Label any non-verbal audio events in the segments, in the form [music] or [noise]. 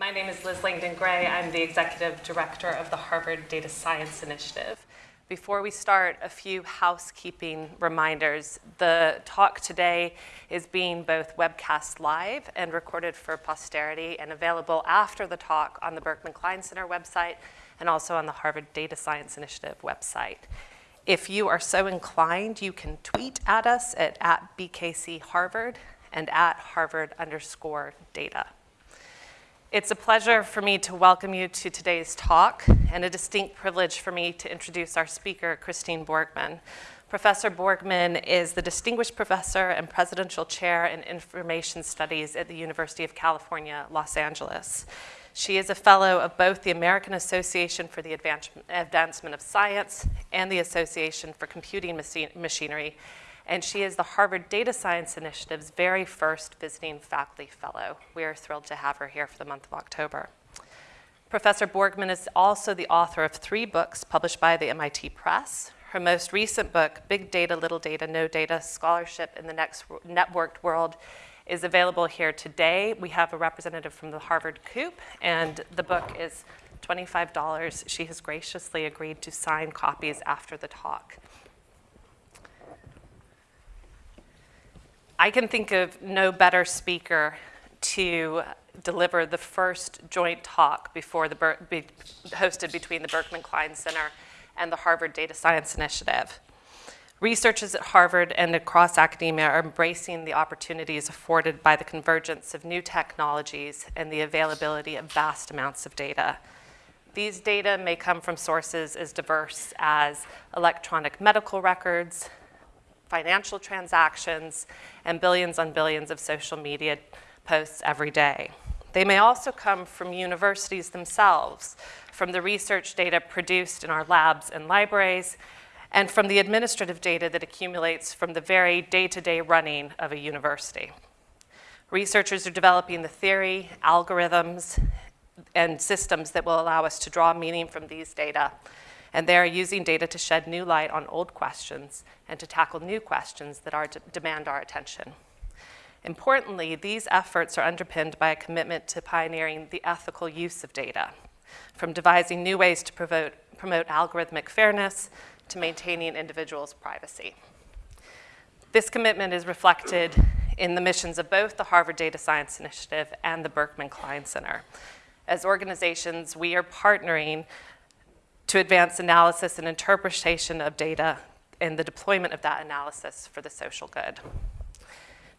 My name is Liz Langdon Gray. I'm the Executive Director of the Harvard Data Science Initiative. Before we start, a few housekeeping reminders. The talk today is being both webcast live and recorded for posterity and available after the talk on the Berkman Klein Center website and also on the Harvard Data Science Initiative website. If you are so inclined, you can tweet at us at, at BKC Harvard and at Harvard underscore data. It's a pleasure for me to welcome you to today's talk and a distinct privilege for me to introduce our speaker, Christine Borgman. Professor Borgman is the Distinguished Professor and Presidential Chair in Information Studies at the University of California, Los Angeles. She is a fellow of both the American Association for the Advancement of Science and the Association for Computing Machinery, and she is the Harvard Data Science Initiative's very first visiting faculty fellow. We are thrilled to have her here for the month of October. Professor Borgman is also the author of three books published by the MIT Press. Her most recent book, Big Data, Little Data, No Data, Scholarship in the Next Networked World, is available here today. We have a representative from the Harvard Coop, and the book is $25. She has graciously agreed to sign copies after the talk. I can think of no better speaker to deliver the first joint talk before the Ber be hosted between the Berkman Klein Center and the Harvard Data Science Initiative. Researchers at Harvard and across academia are embracing the opportunities afforded by the convergence of new technologies and the availability of vast amounts of data. These data may come from sources as diverse as electronic medical records, financial transactions, and billions on billions of social media posts every day. They may also come from universities themselves, from the research data produced in our labs and libraries, and from the administrative data that accumulates from the very day-to-day -day running of a university. Researchers are developing the theory, algorithms, and systems that will allow us to draw meaning from these data and they are using data to shed new light on old questions and to tackle new questions that are demand our attention. Importantly, these efforts are underpinned by a commitment to pioneering the ethical use of data, from devising new ways to promote, promote algorithmic fairness to maintaining individuals' privacy. This commitment is reflected in the missions of both the Harvard Data Science Initiative and the Berkman Klein Center. As organizations, we are partnering to advance analysis and interpretation of data and the deployment of that analysis for the social good.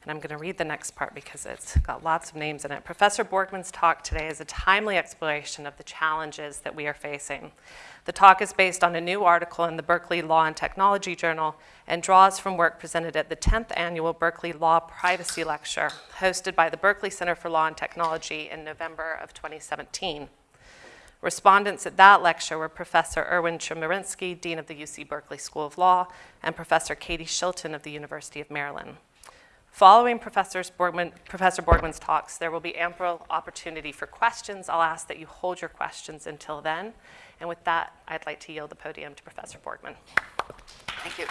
And I'm going to read the next part because it's got lots of names in it. Professor Borgman's talk today is a timely exploration of the challenges that we are facing. The talk is based on a new article in the Berkeley Law and Technology Journal and draws from work presented at the 10th annual Berkeley Law Privacy Lecture, hosted by the Berkeley Center for Law and Technology in November of 2017. Respondents at that lecture were Professor Erwin Chemerinsky, Dean of the UC Berkeley School of Law, and Professor Katie Shilton of the University of Maryland. Following Professor, Borgman, Professor Borgman's talks, there will be ample opportunity for questions. I'll ask that you hold your questions until then. And with that, I'd like to yield the podium to Professor Borgman. Thank you.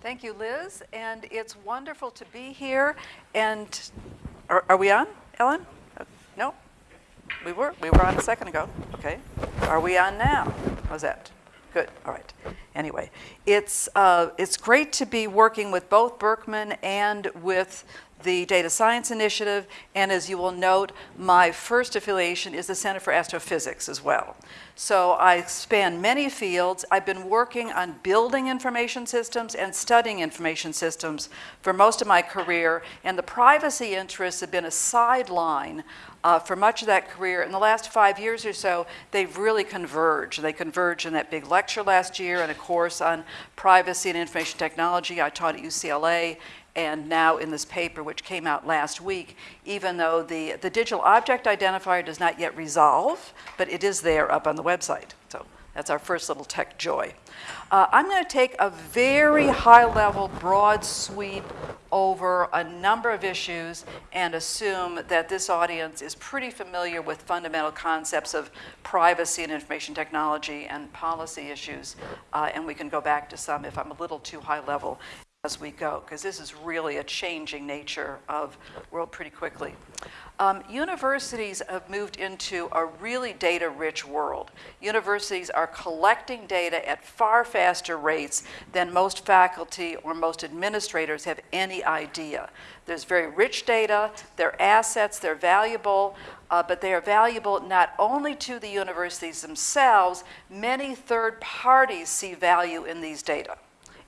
Thank you, Liz. And it's wonderful to be here and are, are we on, Ellen? No? We were. We were on a second ago. Okay. Are we on now? That? Good. All right. Anyway, it's, uh, it's great to be working with both Berkman and with the Data Science Initiative, and as you will note, my first affiliation is the Center for Astrophysics as well. So I span many fields. I've been working on building information systems and studying information systems for most of my career, and the privacy interests have been a sideline uh, for much of that career. In the last five years or so, they've really converged. They converged in that big lecture last year and a course on privacy and information technology I taught at UCLA and now in this paper which came out last week, even though the, the digital object identifier does not yet resolve, but it is there up on the website. So that's our first little tech joy. Uh, I'm going to take a very high-level, broad sweep over a number of issues and assume that this audience is pretty familiar with fundamental concepts of privacy and information technology and policy issues, uh, and we can go back to some if I'm a little too high level as we go, because this is really a changing nature of world pretty quickly. Um, universities have moved into a really data-rich world. Universities are collecting data at far faster rates than most faculty or most administrators have any idea. There's very rich data, they're assets, they're valuable, uh, but they are valuable not only to the universities themselves, many third parties see value in these data.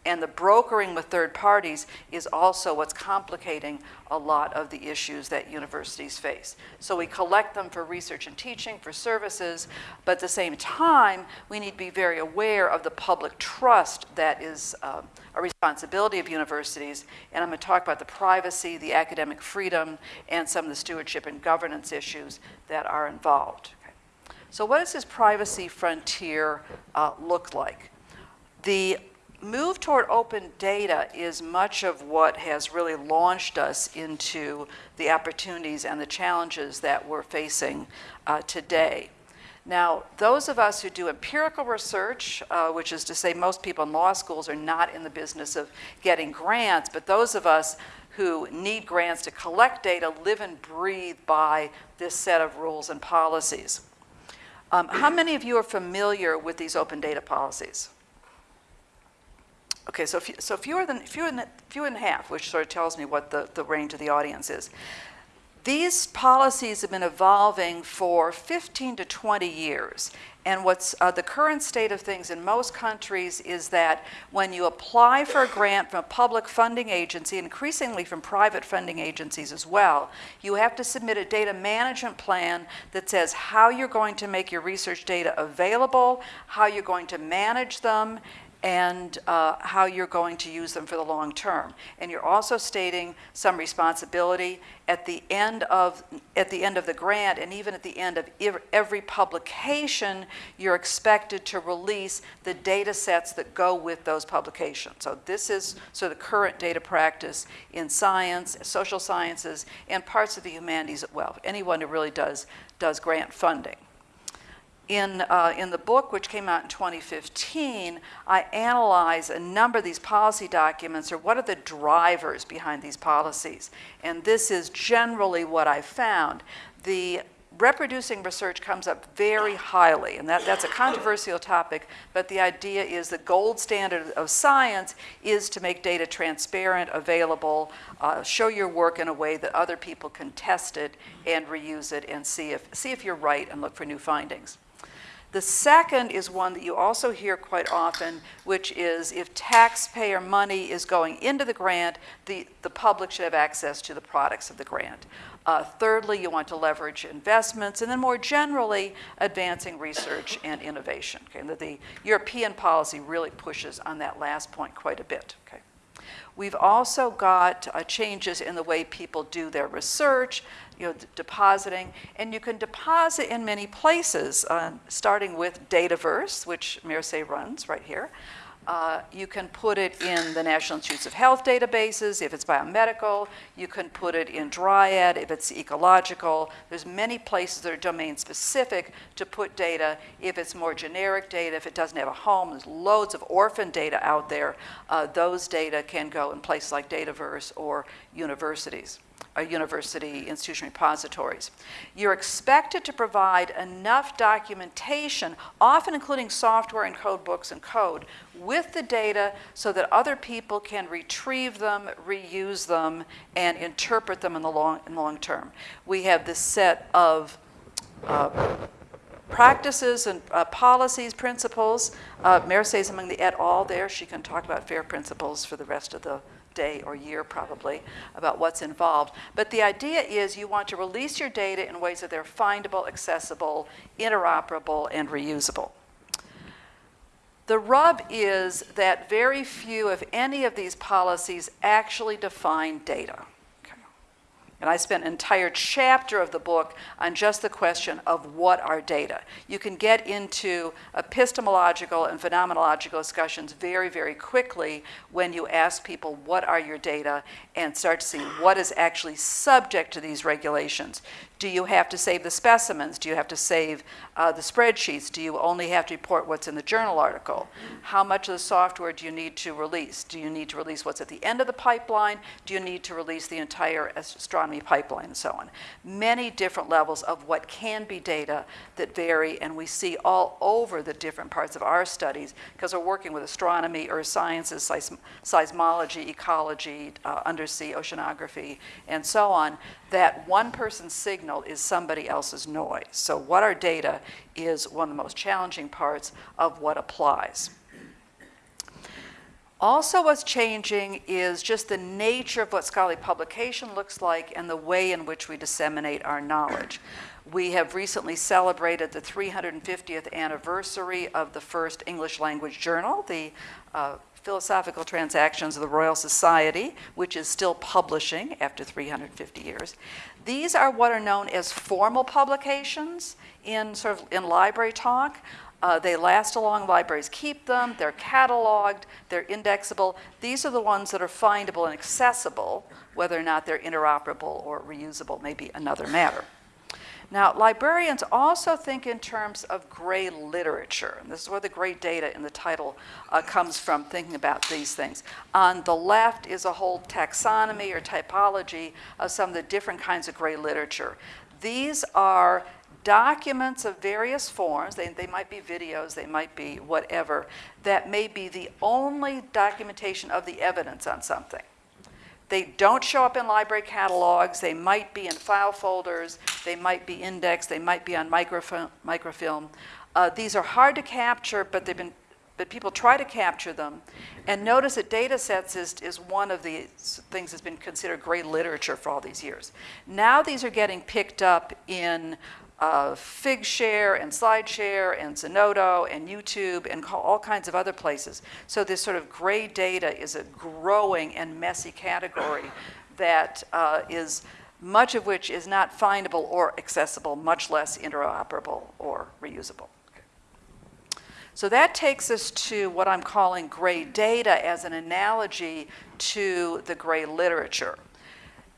And the brokering with third parties is also what's complicating a lot of the issues that universities face. So we collect them for research and teaching, for services, but at the same time, we need to be very aware of the public trust that is uh, a responsibility of universities. And I'm going to talk about the privacy, the academic freedom, and some of the stewardship and governance issues that are involved. Okay. So what does this privacy frontier uh, look like? The move toward open data is much of what has really launched us into the opportunities and the challenges that we're facing uh, today. Now, those of us who do empirical research, uh, which is to say most people in law schools are not in the business of getting grants, but those of us who need grants to collect data live and breathe by this set of rules and policies. Um, how many of you are familiar with these open data policies? Okay, so, few, so fewer, than, fewer, than, fewer than half, which sort of tells me what the, the range of the audience is. These policies have been evolving for 15 to 20 years. And what's uh, the current state of things in most countries is that when you apply for a grant from a public funding agency, increasingly from private funding agencies as well, you have to submit a data management plan that says how you're going to make your research data available, how you're going to manage them, and uh, how you're going to use them for the long term. And you're also stating some responsibility at the end of at the end of the grant and even at the end of every publication, you're expected to release the data sets that go with those publications. So this is so the current data practice in science, social sciences, and parts of the humanities as well. Anyone who really does does grant funding in, uh, in the book, which came out in 2015, I analyze a number of these policy documents or what are the drivers behind these policies. And this is generally what I found. The reproducing research comes up very highly, and that, that's a controversial topic, but the idea is the gold standard of science is to make data transparent, available, uh, show your work in a way that other people can test it and reuse it and see if, see if you're right and look for new findings. The second is one that you also hear quite often, which is if taxpayer money is going into the grant, the, the public should have access to the products of the grant. Uh, thirdly, you want to leverage investments, and then more generally, advancing research and innovation. Okay? The, the European policy really pushes on that last point quite a bit. Okay? We've also got uh, changes in the way people do their research, you know, depositing, and you can deposit in many places, uh, starting with Dataverse, which Mercè runs right here. Uh, you can put it in the National Institutes of Health databases if it's biomedical. You can put it in Dryad if it's ecological. There's many places that are domain specific to put data. If it's more generic data, if it doesn't have a home, there's loads of orphan data out there. Uh, those data can go in places like Dataverse or universities university institution repositories. You're expected to provide enough documentation, often including software and code books and code, with the data so that other people can retrieve them, reuse them, and interpret them in the long, in the long term. We have this set of uh, practices and uh, policies, principles. Uh, is among the et al. there. She can talk about FAIR principles for the rest of the day or year probably about what's involved. But the idea is you want to release your data in ways that they're findable, accessible, interoperable, and reusable. The rub is that very few, if any, of these policies actually define data. And I spent an entire chapter of the book on just the question of what are data. You can get into epistemological and phenomenological discussions very, very quickly when you ask people what are your data and start to see what is actually subject to these regulations. Do you have to save the specimens? Do you have to save uh, the spreadsheets? Do you only have to report what's in the journal article? How much of the software do you need to release? Do you need to release what's at the end of the pipeline? Do you need to release the entire astronomy pipeline and so on? Many different levels of what can be data that vary, and we see all over the different parts of our studies because we're working with astronomy, earth sciences, seism- seismology, ecology, uh, undersea oceanography, and so on, that one person's signal is somebody else's noise. So, what our data is one of the most challenging parts of what applies. Also, what's changing is just the nature of what scholarly publication looks like and the way in which we disseminate our knowledge. We have recently celebrated the 350th anniversary of the first English language journal, the uh, Philosophical Transactions of the Royal Society, which is still publishing after 350 years. These are what are known as formal publications in sort of in library talk. Uh, they last along, libraries keep them, they're cataloged, they're indexable. These are the ones that are findable and accessible, whether or not they're interoperable or reusable may be another matter. Now, librarians also think in terms of gray literature. And this is where the gray data in the title uh, comes from, thinking about these things. On the left is a whole taxonomy or typology of some of the different kinds of gray literature. These are documents of various forms, they, they might be videos, they might be whatever, that may be the only documentation of the evidence on something. They don't show up in library catalogs. They might be in file folders. They might be indexed. They might be on microfilm. microfilm. Uh, these are hard to capture, but they've been but people try to capture them. And notice that data sets is, is one of the things that's been considered gray literature for all these years. Now these are getting picked up in uh, Figshare and SlideShare and Zenodo and YouTube and all kinds of other places. So this sort of gray data is a growing and messy category that uh, is much of which is not findable or accessible, much less interoperable or reusable. So that takes us to what I'm calling gray data as an analogy to the gray literature.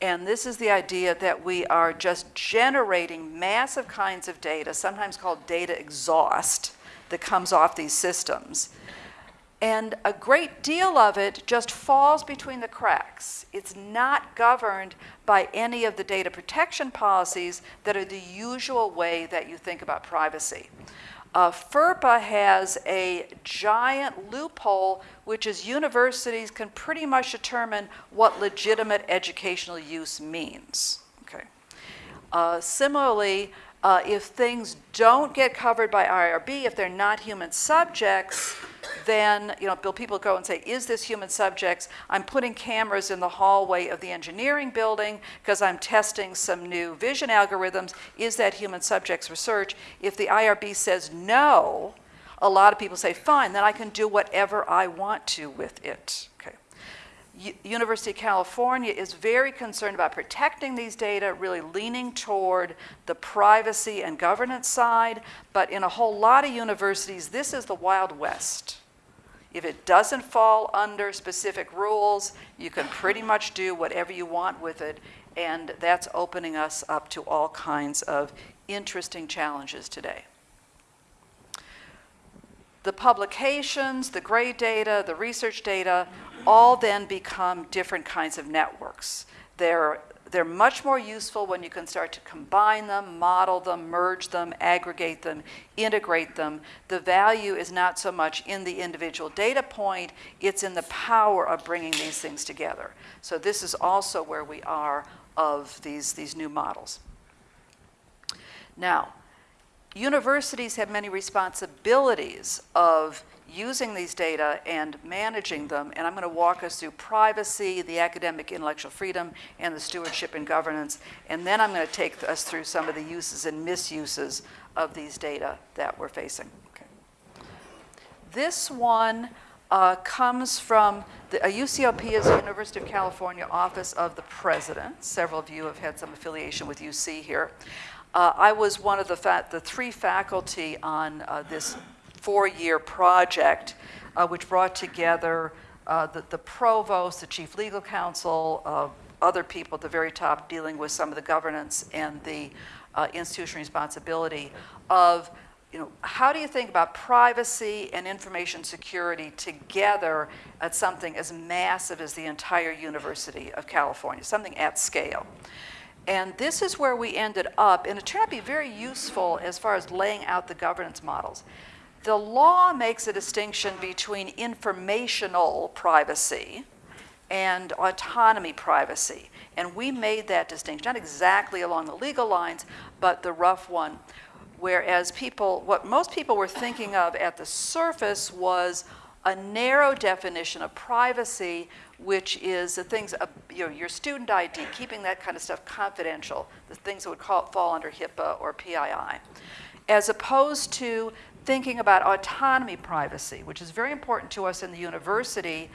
And this is the idea that we are just generating massive kinds of data, sometimes called data exhaust, that comes off these systems. And a great deal of it just falls between the cracks. It's not governed by any of the data protection policies that are the usual way that you think about privacy. Uh, FERPA has a giant loophole, which is universities can pretty much determine what legitimate educational use means. Okay. Uh, similarly, uh, if things don't get covered by IRB, if they're not human subjects, then you know, people go and say, is this human subjects? I'm putting cameras in the hallway of the engineering building because I'm testing some new vision algorithms. Is that human subjects research? If the IRB says no, a lot of people say, fine, then I can do whatever I want to with it. University of California is very concerned about protecting these data, really leaning toward the privacy and governance side. But in a whole lot of universities, this is the Wild West. If it doesn't fall under specific rules, you can pretty much do whatever you want with it, and that's opening us up to all kinds of interesting challenges today. The publications, the gray data, the research data, all then become different kinds of networks. They're they're much more useful when you can start to combine them, model them, merge them, aggregate them, integrate them. The value is not so much in the individual data point, it's in the power of bringing these things together. So this is also where we are of these, these new models. Now, universities have many responsibilities of using these data and managing them. And I'm going to walk us through privacy, the academic intellectual freedom, and the stewardship and governance. And then I'm going to take us through some of the uses and misuses of these data that we're facing. Okay. This one uh, comes from the UCOP is the University of California Office of the President. Several of you have had some affiliation with UC here. Uh, I was one of the, the three faculty on uh, this four-year project, uh, which brought together uh, the, the, provost, the chief legal counsel, uh, other people at the very top dealing with some of the governance and the uh, institutional responsibility of, you know, how do you think about privacy and information security together at something as massive as the entire University of California, something at scale? And this is where we ended up, and it turned out to be very useful as far as laying out the governance models. The law makes a distinction between informational privacy and autonomy privacy. And we made that distinction, not exactly along the legal lines, but the rough one. Whereas people, what most people were thinking of at the surface was a narrow definition of privacy, which is the things, uh, you know, your student ID, keeping that kind of stuff confidential, the things that would call, fall under HIPAA or PII, as opposed to thinking about autonomy privacy, which is very important to us in the university,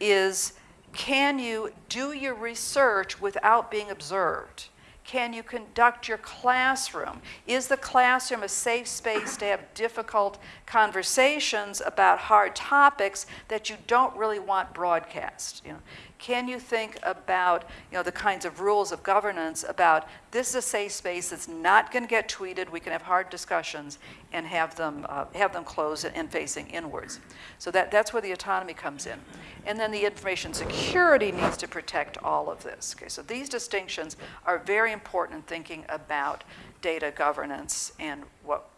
is can you do your research without being observed? Can you conduct your classroom? Is the classroom a safe space to have difficult conversations about hard topics that you don't really want broadcast? You know, can you think about you know, the kinds of rules of governance about this is a safe space that's not going to get tweeted, we can have hard discussions and have them, uh, have them closed and facing inwards. So that, that's where the autonomy comes in. And then the information security needs to protect all of this. Okay, so these distinctions are very important in thinking about data governance and what,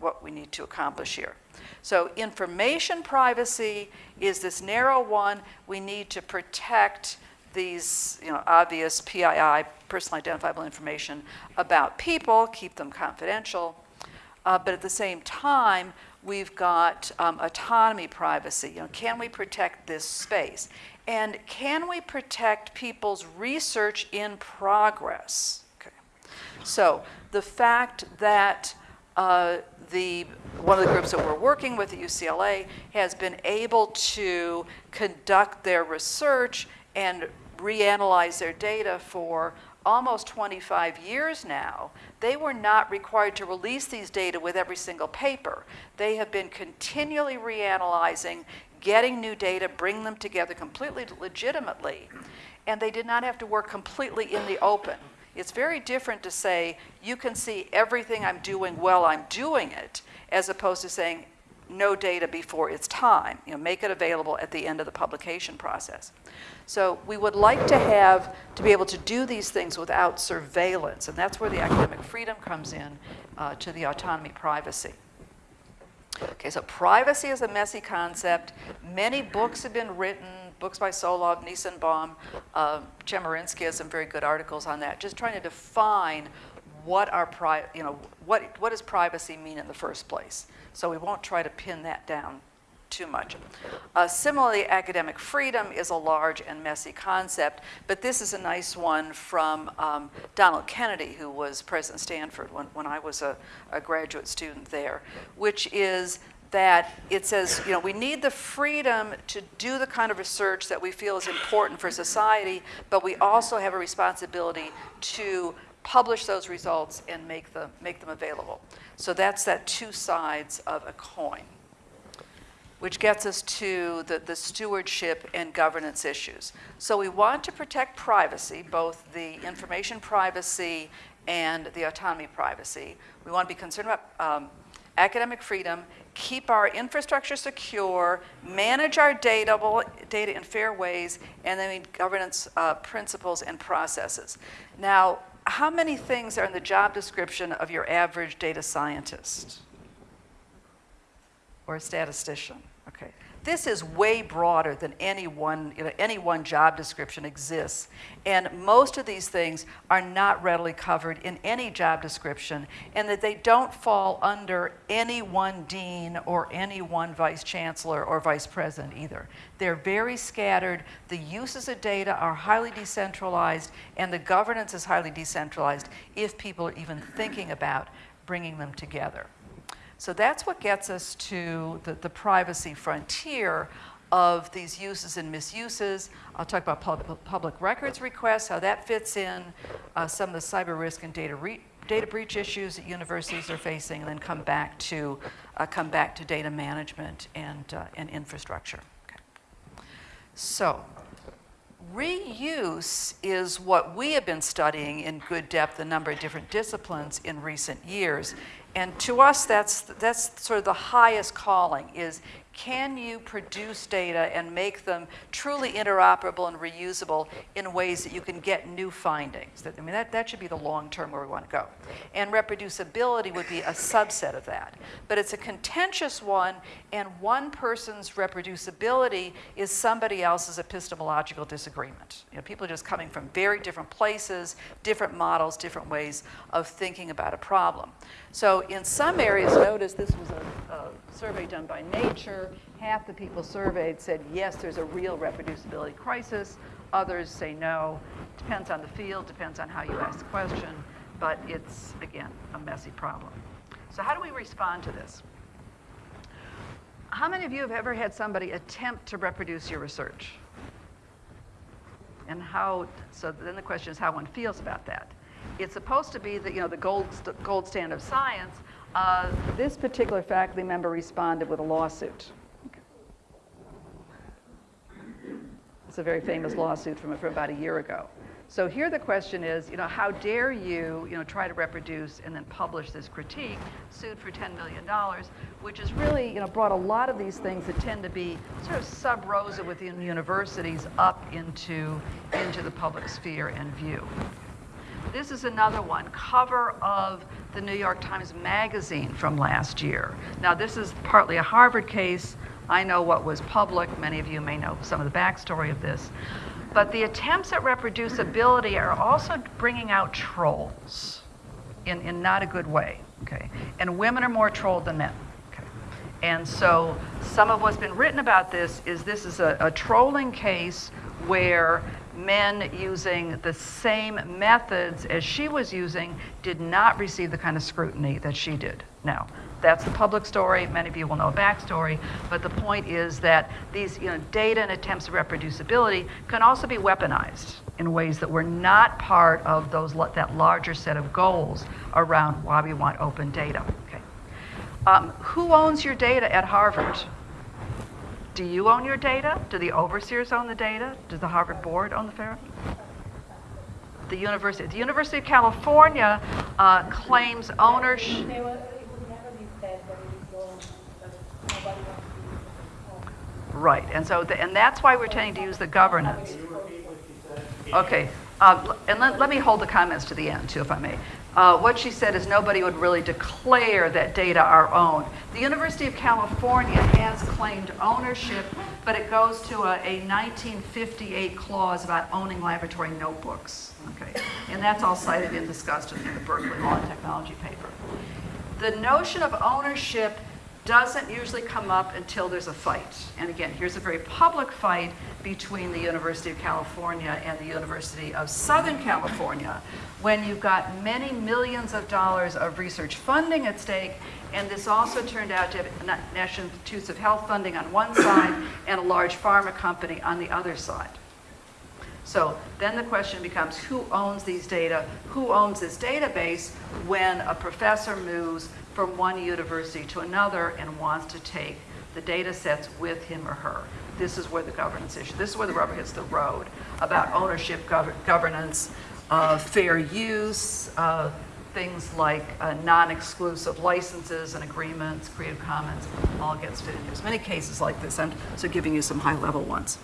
what we need to accomplish here. So information privacy is this narrow one. We need to protect these you know, obvious PII, personal identifiable information, about people, keep them confidential. Uh, but at the same time, we've got um, autonomy privacy. You know, can we protect this space? And can we protect people's research in progress? Okay. So the fact that uh, the, one of the groups that we're working with at UCLA has been able to conduct their research and reanalyze their data for almost 25 years now, they were not required to release these data with every single paper. They have been continually reanalyzing, getting new data, bring them together completely legitimately, and they did not have to work completely in the open. It's very different to say, you can see everything I'm doing while I'm doing it, as opposed to saying, no data before it's time. You know, make it available at the end of the publication process. So we would like to have, to be able to do these things without surveillance, and that's where the academic freedom comes in uh, to the autonomy privacy. Okay, so privacy is a messy concept. Many books have been written books by Solove, Nissenbaum, uh, Chemerinsky has some very good articles on that, just trying to define what our pri you know, what, what does privacy mean in the first place? So we won't try to pin that down too much. Uh, similarly, academic freedom is a large and messy concept, but this is a nice one from um, Donald Kennedy, who was president Stanford when, when I was a, a graduate student there, which is that it says, you know, we need the freedom to do the kind of research that we feel is important for society, but we also have a responsibility to publish those results and make them, make them available. So that's that two sides of a coin, which gets us to the, the stewardship and governance issues. So we want to protect privacy, both the information privacy and the autonomy privacy. We want to be concerned about um, academic freedom keep our infrastructure secure, manage our data, data in fair ways, and then governance uh, principles and processes. Now, how many things are in the job description of your average data scientist or statistician? Okay. This is way broader than any one, you know, any one job description exists. And most of these things are not readily covered in any job description, and that they don't fall under any one dean or any one vice chancellor or vice president either. They're very scattered. The uses of data are highly decentralized, and the governance is highly decentralized if people are even thinking about bringing them together. So that's what gets us to the, the privacy frontier of these uses and misuses. I'll talk about public, public records requests, how that fits in, uh, some of the cyber risk and data, data breach issues that universities are facing, and then come back to, uh, come back to data management and, uh, and infrastructure. Okay. So Reuse is what we have been studying in good depth, a number of different disciplines in recent years. And to us, that's, that's sort of the highest calling is can you produce data and make them truly interoperable and reusable in ways that you can get new findings? That, I mean, that, that should be the long term where we want to go. And reproducibility would be a subset of that. But it's a contentious one, and one person's reproducibility is somebody else's epistemological disagreement. You know, people are just coming from very different places, different models, different ways of thinking about a problem. So in some areas, notice this was a, a survey done by Nature. Half the people surveyed said, yes, there's a real reproducibility crisis. Others say no. Depends on the field, depends on how you ask the question, but it's, again, a messy problem. So how do we respond to this? How many of you have ever had somebody attempt to reproduce your research? And how, so then the question is how one feels about that. It's supposed to be the, you know, the gold, st- gold standard of science. Uh, this particular faculty member responded with a lawsuit. It's a very famous lawsuit from, from about a year ago. So here the question is, you know, how dare you, you know, try to reproduce and then publish this critique, sued for $10 million, which has really, you know, brought a lot of these things that tend to be sort of sub rosa within universities up into, into the public sphere and view. This is another one, cover of the New York Times Magazine from last year. Now, this is partly a Harvard case. I know what was public. Many of you may know some of the backstory of this. But the attempts at reproducibility are also bringing out trolls in, in not a good way, okay? And women are more trolled than men, okay? And so some of what's been written about this is this is a, a trolling case where men using the same methods as she was using did not receive the kind of scrutiny that she did. Now, that's the public story. Many of you will know a backstory. But the point is that these you know, data and attempts of reproducibility can also be weaponized in ways that were not part of those, that larger set of goals around why we want open data. Okay. Um, who owns your data at Harvard? Do you own your data? Do the overseers own the data? Does the Harvard board own the fair? The university, the University of California uh, claims ownership. Right, and so, the, and that's why we're tending to use the governance. Okay, uh, and let, let me hold the comments to the end too, if I may. Uh, what she said is nobody would really declare that data our own. The University of California has claimed ownership, but it goes to a, a 1958 clause about owning laboratory notebooks. Okay, and that's all cited and discussed in the Berkeley Law and Technology paper. The notion of ownership doesn't usually come up until there's a fight. And again, here's a very public fight between the University of California and the University of Southern California when you've got many millions of dollars of research funding at stake. And this also turned out to have National Institutes of Health funding on one side and a large pharma company on the other side. So then the question becomes who owns these data? Who owns this database when a professor moves from one university to another and wants to take the data sets with him or her? This is where the governance issue, this is where the rubber hits the road about ownership, gov governance, uh, fair use, uh, things like uh, non-exclusive licenses and agreements, Creative Commons, all gets fit in. There's many cases like this. I'm so giving you some high-level ones.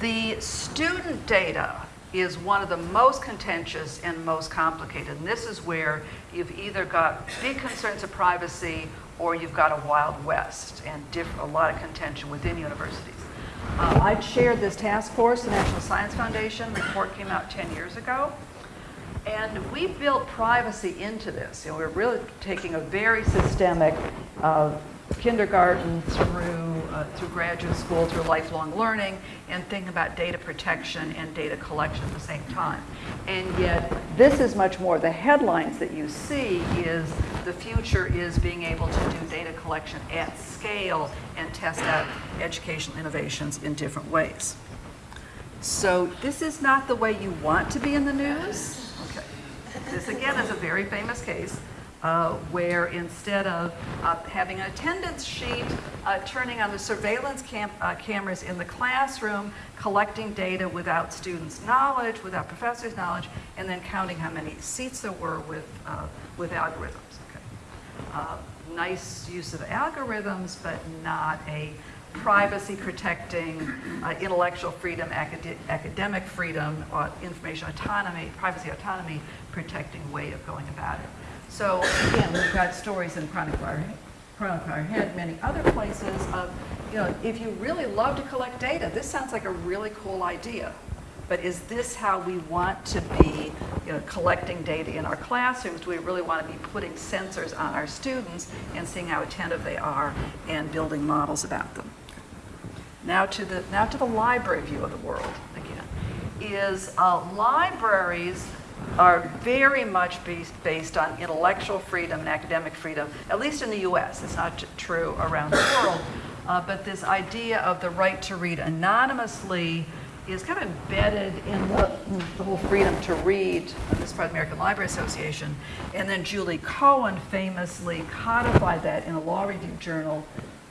The student data is one of the most contentious and most complicated. And this is where you've either got big concerns of privacy or you've got a wild west and a lot of contention within universities. Uh, I chaired this task force, the National Science Foundation. The report came out 10 years ago. And we built privacy into this. You know, we're really taking a very systemic uh, kindergarten through, uh, through graduate school, through lifelong learning, and think about data protection and data collection at the same time. And yet, this is much more, the headlines that you see is the future is being able to do data collection at scale and test out educational innovations in different ways. So this is not the way you want to be in the news. Okay. This again is a very famous case uh, where instead of uh, having an attendance sheet, uh, turning on the surveillance cam- uh, cameras in the classroom, collecting data without students' knowledge, without professors' knowledge, and then counting how many seats there were with, uh, with algorithms. Okay. Uh, nice use of algorithms, but not a privacy protecting, intellectual freedom, acad- academic freedom, or information autonomy, privacy autonomy protecting way of going about it. So again, we've got stories in Chronicle Our, Chronicle Higher Ed, many other places of, you know, if you really love to collect data, this sounds like a really cool idea. But is this how we want to be you know, collecting data in our classrooms? Do we really want to be putting sensors on our students and seeing how attentive they are and building models about them? Now to the, now to the library view of the world again. Is uh, libraries are very much based, on intellectual freedom and academic freedom, at least in the US. It's not true around the world. [coughs] Uh, but this idea of the right to read anonymously is kind of embedded in the, the whole freedom to read, uh, this part of the American Library Association. And then Julie Cohen famously codified that in a law review journal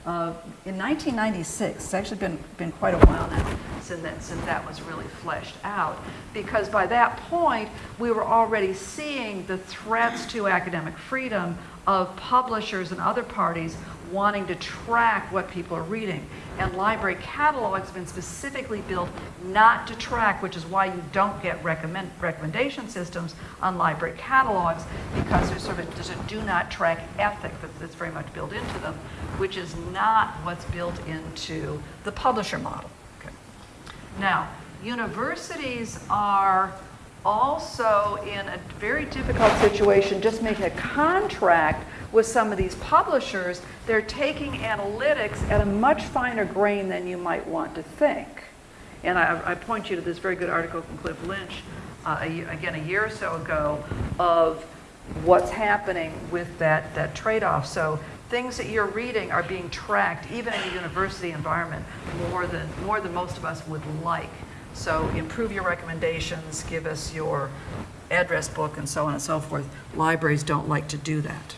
uh, in 1996. It's actually been, been quite a while now since that, since that was really fleshed out. Because by that point, we were already seeing the threats to academic freedom of publishers and other parties wanting to track what people are reading. And library catalogs have been specifically built not to track, which is why you don't get recommend, recommendation systems on library catalogs, because there's sort of there's a do not track ethic that, that's very much built into them, which is not what's built into the publisher model. Okay. Now, universities are also in a very difficult situation just making a contract with some of these publishers. They're taking analytics at a much finer grain than you might want to think. And I, I point you to this very good article from Cliff Lynch, uh, again, a year or so ago, of what's happening with that, that trade-off. So things that you're reading are being tracked, even in a university environment, more than, more than most of us would like. So improve your recommendations, give us your address book, and so on and so forth. Libraries don't like to do that.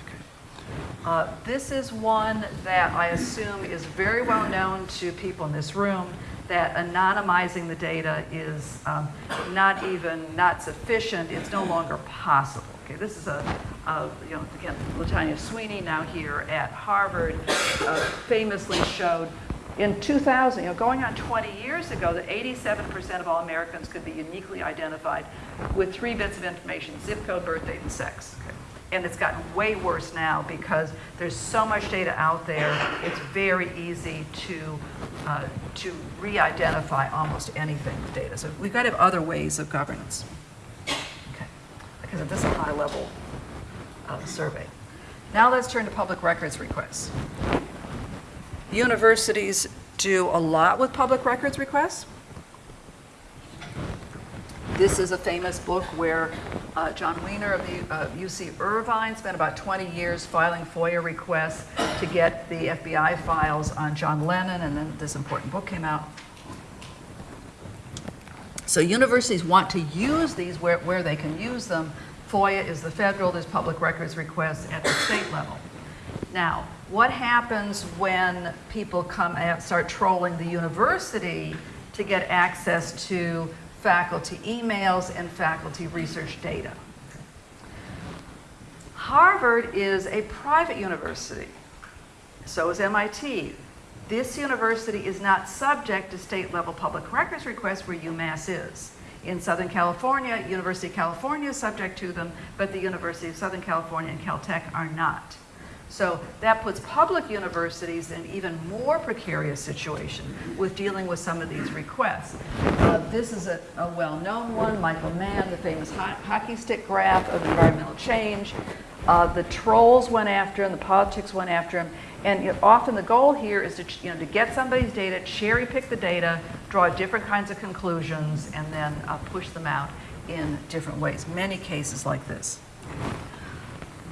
Uh, this is one that I assume is very well known to people in this room, that anonymizing the data is um, not even, not sufficient, it's no longer possible. Okay, this is a, a you know, again, Latanya Sweeney now here at Harvard uh, famously showed in 2000, you know, going on 20 years ago, that 87% of all Americans could be uniquely identified with three bits of information, zip code, birth date, and sex. Okay. And it's gotten way worse now because there's so much data out there, it's very easy to, uh, to re-identify almost anything with data. So we've got to have other ways of governance. Okay. Because this is a high-level uh, survey. Now let's turn to public records requests. Universities do a lot with public records requests. This is a famous book where uh, Jon Wiener of the uh, UC Irvine spent about 20 years filing FOIA requests to get the FBI files on John Lennon, and then this important book came out. So universities want to use these where, where they can use them. FOIA is the federal, there's public records requests at the state level. Now, what happens when people come and start trolling the university to get access to faculty emails and faculty research data? Harvard is a private university. So is MIT. This university is not subject to state level public records requests where UMass is. In Southern California, University of California is subject to them, but the University of Southern California and Caltech are not. So that puts public universities in an even more precarious situation with dealing with some of these requests. Uh, this is a, a well-known one, Michael Mann, the famous ho hockey stick graph of environmental change. Uh, the trolls went after him, the politics went after him, and you know, often the goal here is to, you know, to get somebody's data, cherry pick the data, draw different kinds of conclusions, and then uh, push them out in different ways. Many cases like this.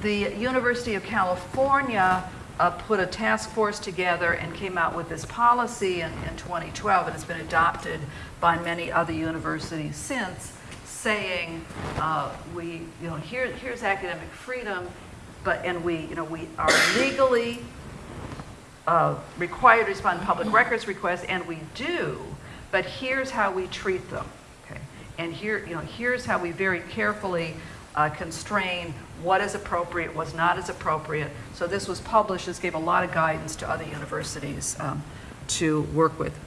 The University of California uh, put a task force together and came out with this policy in, in 2012, and it's been adopted by many other universities since, saying, uh, we, you know, here, here's academic freedom. but, and we, you know, we are legally uh, required to respond to public records requests, and we do, but here's how we treat them, okay? And here, you know, here's how we very carefully uh, constrain what is appropriate, what's not as appropriate. So this was published, this gave a lot of guidance to other universities um, to work with.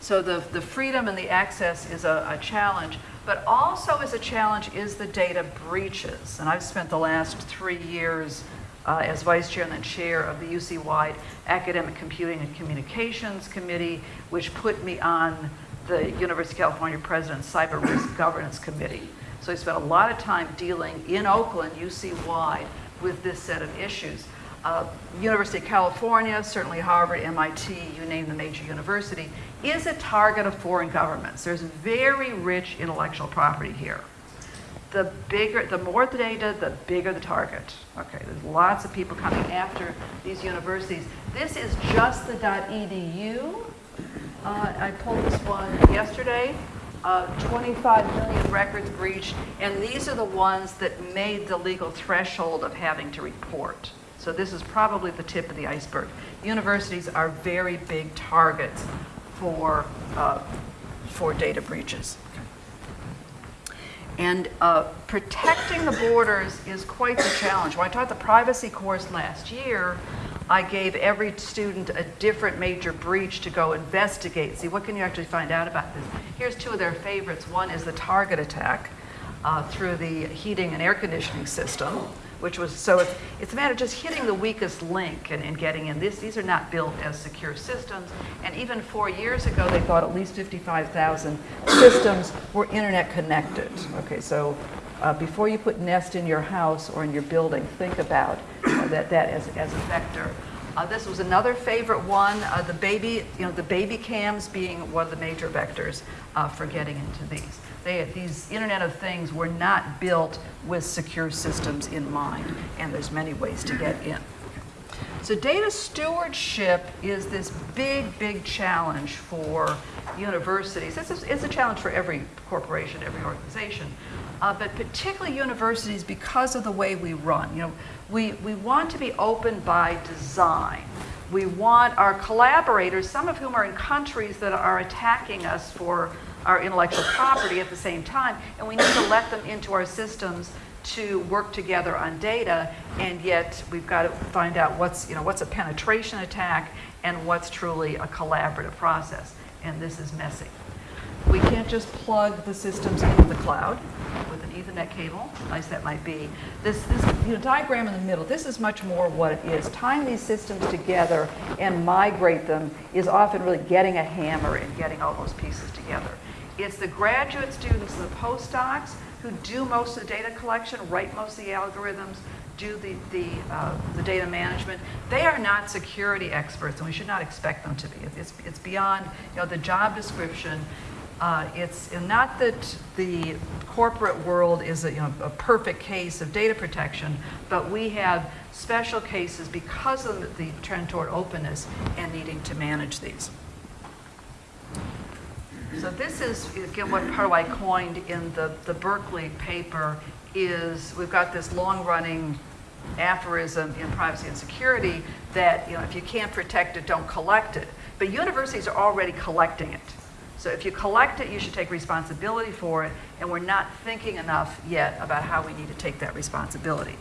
So the, the freedom and the access is a, a challenge, but also as a challenge is the data breaches. And I've spent the last three years uh, as vice chair and then chair of the UC-wide Academic Computing and Communications Committee, which put me on the University of California President's Cyber Risk Governance Committee. So I spent a lot of time dealing in Oakland, UC-wide, with this set of issues. Uh, University of California, certainly Harvard, MIT, you name the major university, is a target of foreign governments. There's very rich intellectual property here. The bigger, the more the data, the bigger the target. Okay, there's lots of people coming after these universities. This is just the .edu. Uh, I pulled this one yesterday. Uh, 25 million records breached, and these are the ones that made the legal threshold of having to report. So this is probably the tip of the iceberg. Universities are very big targets for, uh, for data breaches. And uh, protecting the borders is quite the challenge. When I taught the privacy course last year, I gave every student a different major breach to go investigate. See, what can you actually find out about this? Here's two of their favorites. One is the target attack uh, through the heating and air conditioning system which was, so it's, it's a matter of just hitting the weakest link and, and getting in. This, these are not built as secure systems. And even four years ago, they thought at least 55,000 systems were internet connected. Okay, so uh, before you put Nest in your house or in your building, think about that, that as, as a vector. Uh, this was another favorite one, uh, the baby, you know, the baby cams being one of the major vectors uh, for getting into these. They, these Internet of Things were not built with secure systems in mind, and there's many ways to get in. So data stewardship is this big, big challenge for universities. This is, it's a challenge for every corporation, every organization, uh, but particularly universities because of the way we run. You know, we, we want to be open by design. We want our collaborators, some of whom are in countries that are attacking us for our intellectual property at the same time, and we need to let them into our systems to work together on data, and yet we've got to find out what's, you know, what's a penetration attack and what's truly a collaborative process, and this is messy. We can't just plug the systems into the cloud Ethernet cable, nice that might be. This, this you know, diagram in the middle, this is much more what it is. Tying these systems together and migrate them is often really getting a hammer and getting all those pieces together. It's the graduate students and the postdocs who do most of the data collection, write most of the algorithms, do the, the, uh, the data management. They are not security experts, and we should not expect them to be. It's, it's beyond you know, the job description. Uh, it's not that the corporate world is a, you know, a perfect case of data protection, but we have special cases because of the trend toward openness and needing to manage these. So this is, again, what part I coined in the, the Berkeley paper is we've got this long-running aphorism in privacy and security that, you know, if you can't protect it, don't collect it. But universities are already collecting it. So if you collect it, you should take responsibility for it, and we're not thinking enough yet about how we need to take that responsibility.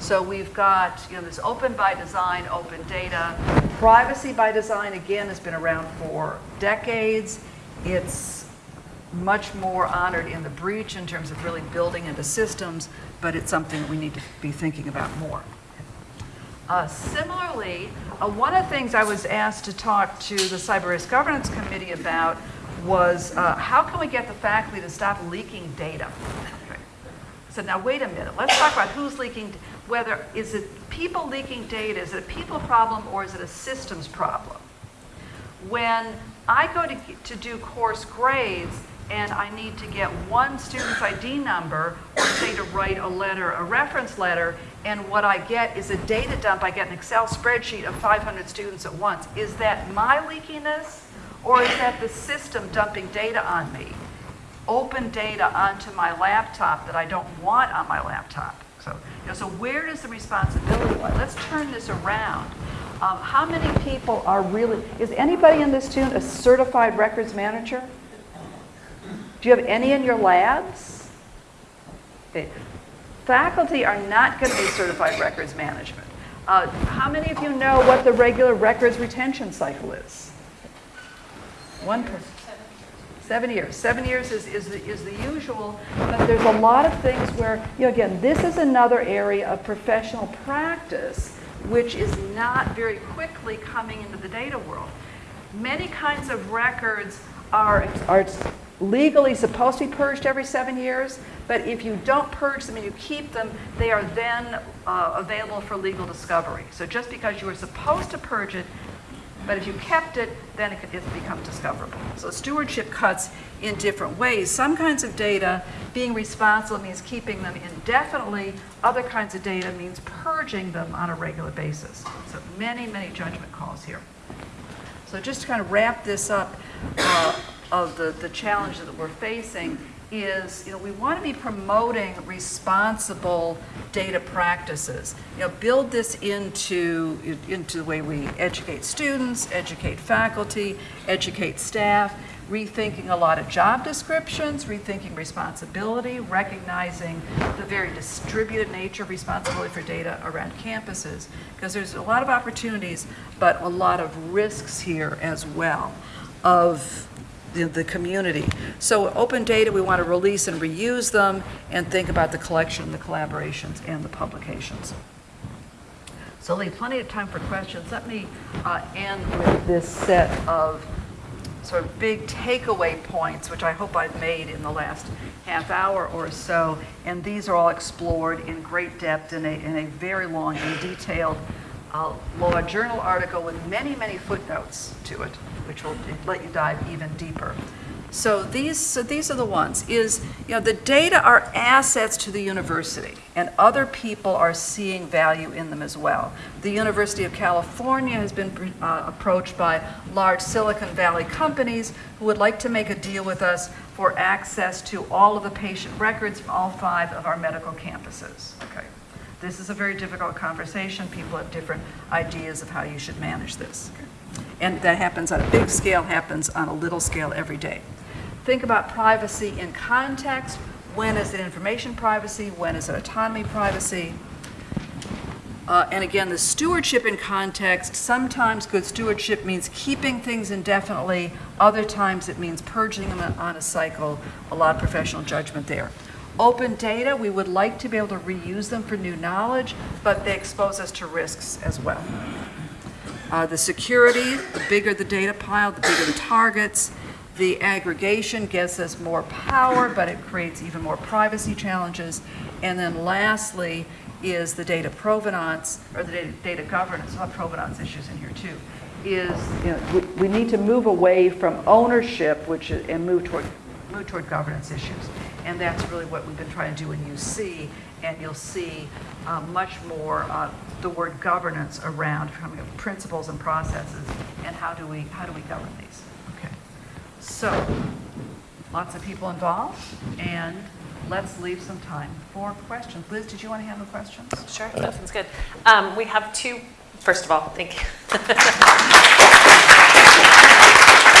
So we've got, you know, this open by design, open data. Privacy by design, again, has been around for decades. It's much more honored in the breach in terms of really building into systems, but it's something that we need to be thinking about more. Uh, similarly, uh, one of the things I was asked to talk to the Cyber Risk Governance Committee about was uh, how can we get the faculty to stop leaking data? Okay. So now wait a minute, let's talk about who's leaking, whether, is it people leaking data, is it a people problem or is it a systems problem? When I go to, to do course grades and I need to get one student's ID number or say to write a letter, a reference letter, and what I get is a data dump. I get an Excel spreadsheet of 500 students at once. Is that my leakiness or is that the system dumping data on me? Open data onto my laptop that I don't want on my laptop. So, you know, so where does the responsibility lie? Let's turn this around. Um, how many people are really, is anybody in this tune a certified records manager? Do you have any in your labs? Okay. Faculty are not going to be certified records management. Uh, how many of you know what the regular records retention cycle is? One person. Seven years. Seven years is, is, the, is the usual, but there's a lot of things where, you know, again, this is another area of professional practice which is not very quickly coming into the data world. Many kinds of records are, are legally supposed to be purged every seven years, but if you don't purge them and you keep them, they are then uh, available for legal discovery. So just because you were supposed to purge it but if you kept it, then it, it becomes discoverable. So stewardship cuts in different ways. Some kinds of data, being responsible means keeping them indefinitely. Other kinds of data means purging them on a regular basis. So many, many judgment calls here. So just to kind of wrap this up uh, of the, the challenges that we're facing, is, you know, we want to be promoting responsible data practices. You know, build this into, into the way we educate students, educate faculty, educate staff, rethinking a lot of job descriptions, rethinking responsibility, recognizing the very distributed nature of responsibility for data around campuses, because there's a lot of opportunities, but a lot of risks here as well of the, the community. So open data, we want to release and reuse them and think about the collection, the collaborations, and the publications. So leave plenty of time for questions. Let me uh, end with this set of sort of big takeaway points, which I hope I've made in the last half hour or so. And these are all explored in great depth in a, in a very long and detailed uh, law journal article with many, many footnotes to it which will let you dive even deeper. So these, so these are the ones, is, you know, the data are assets to the university, and other people are seeing value in them as well. The University of California has been uh, approached by large Silicon Valley companies who would like to make a deal with us for access to all of the patient records from all five of our medical campuses. Okay. This is a very difficult conversation. People have different ideas of how you should manage this. Okay. And that happens on a big scale, happens on a little scale every day. Think about privacy in context. When is it information privacy? When is it autonomy privacy? Uh, and again, the stewardship in context, sometimes good stewardship means keeping things indefinitely, other times it means purging them on a cycle, a lot of professional judgment there. Open data, we would like to be able to reuse them for new knowledge, but they expose us to risks as well. Uh, the security, the bigger the data pile, the bigger the targets. The aggregation gives us more power, but it creates even more privacy challenges. And then lastly is the data provenance, or the data, data governance, have provenance issues in here too, is you know, we, we need to move away from ownership which and move toward, move toward governance issues. And that's really what we've been trying to do in UC, and you'll see uh, much more uh, the word governance around coming up principles and processes and how do we how do we govern these. Okay. So lots of people involved and let's leave some time for questions. Liz did you want to handle questions? Sure that sounds good. Um, we have two first of all thank you [laughs]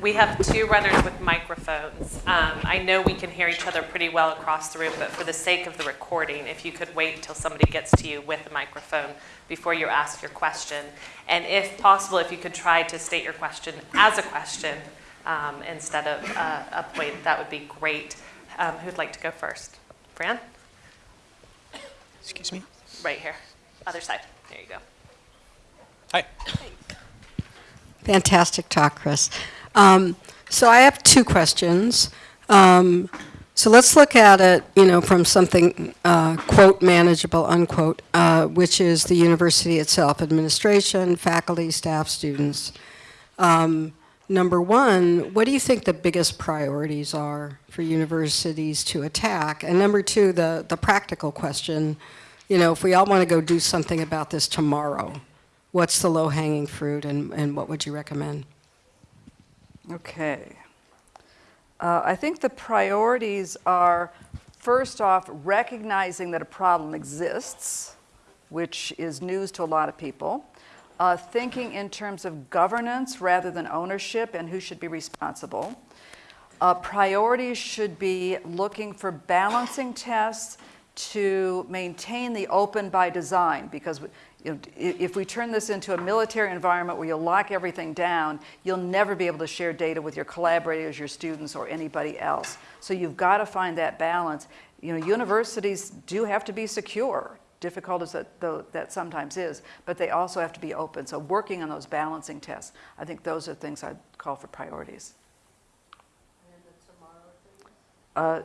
We have two runners with microphones. Um, I know we can hear each other pretty well across the room, but for the sake of the recording, if you could wait until somebody gets to you with a microphone before you ask your question. And if possible, if you could try to state your question as a question um, instead of uh, a point, that would be great. Um, who'd like to go first? Fran? Excuse me? Right here. Other side. There you go. Hi. Fantastic talk, Chris. Um, so I have two questions. Um, so let's look at it, you know, from something, uh, quote, manageable, unquote, uh, which is the university itself, administration, faculty, staff, students. Um, number one, what do you think the biggest priorities are for universities to attack? And number two, the, the practical question, you know, if we all want to go do something about this tomorrow, what's the low-hanging fruit and, and what would you recommend? Okay Uh, I think the priorities are, first off, recognizing that a problem exists, which is news to a lot of people. Uh, thinking in terms of governance rather than ownership and who should be responsible. Uh, priorities should be looking for balancing tests to maintain the open by design because you know, if we turn this into a military environment where you lock everything down, you'll never be able to share data with your collaborators, your students, or anybody else. So you've got to find that balance. You know, universities do have to be secure, difficult as that, though that sometimes is, but they also have to be open. So working on those balancing tests, I think those are things I'd call for priorities. Uh,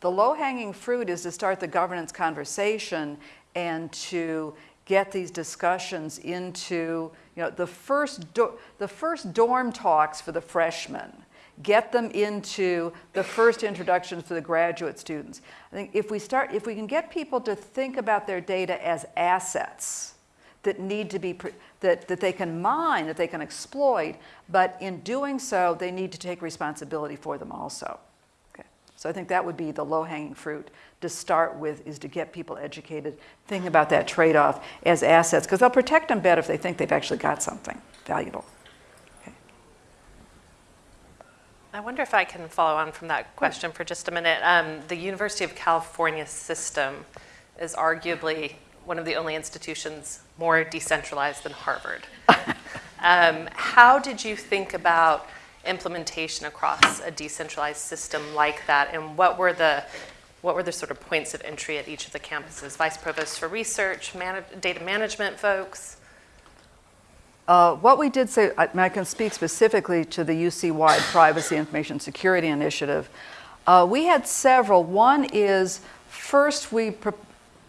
The low-hanging fruit is to start the governance conversation and to get these discussions into, you know, the first, the first dorm talks for the freshmen. Get them into the first introductions for the graduate students. I think if we start, if we can get people to think about their data as assets that need to be, that, that they can mine, that they can exploit, but in doing so, they need to take responsibility for them also. Okay. So I think that would be the low-hanging fruit to start with, is to get people educated, think about that trade-off as assets, because they'll protect them better if they think they've actually got something valuable. I wonder if I can follow on from that question for just a minute. Um, the University of California system is arguably one of the only institutions more decentralized than Harvard. [laughs] um, how did you think about implementation across a decentralized system like that, and what were the what were the sort of points of entry at each of the campuses? Vice provosts for research, man- data management folks. Uh, What we did say, I I can speak specifically to the UC-wide Privacy Information Security Initiative. Uh, We had several. One is, first we,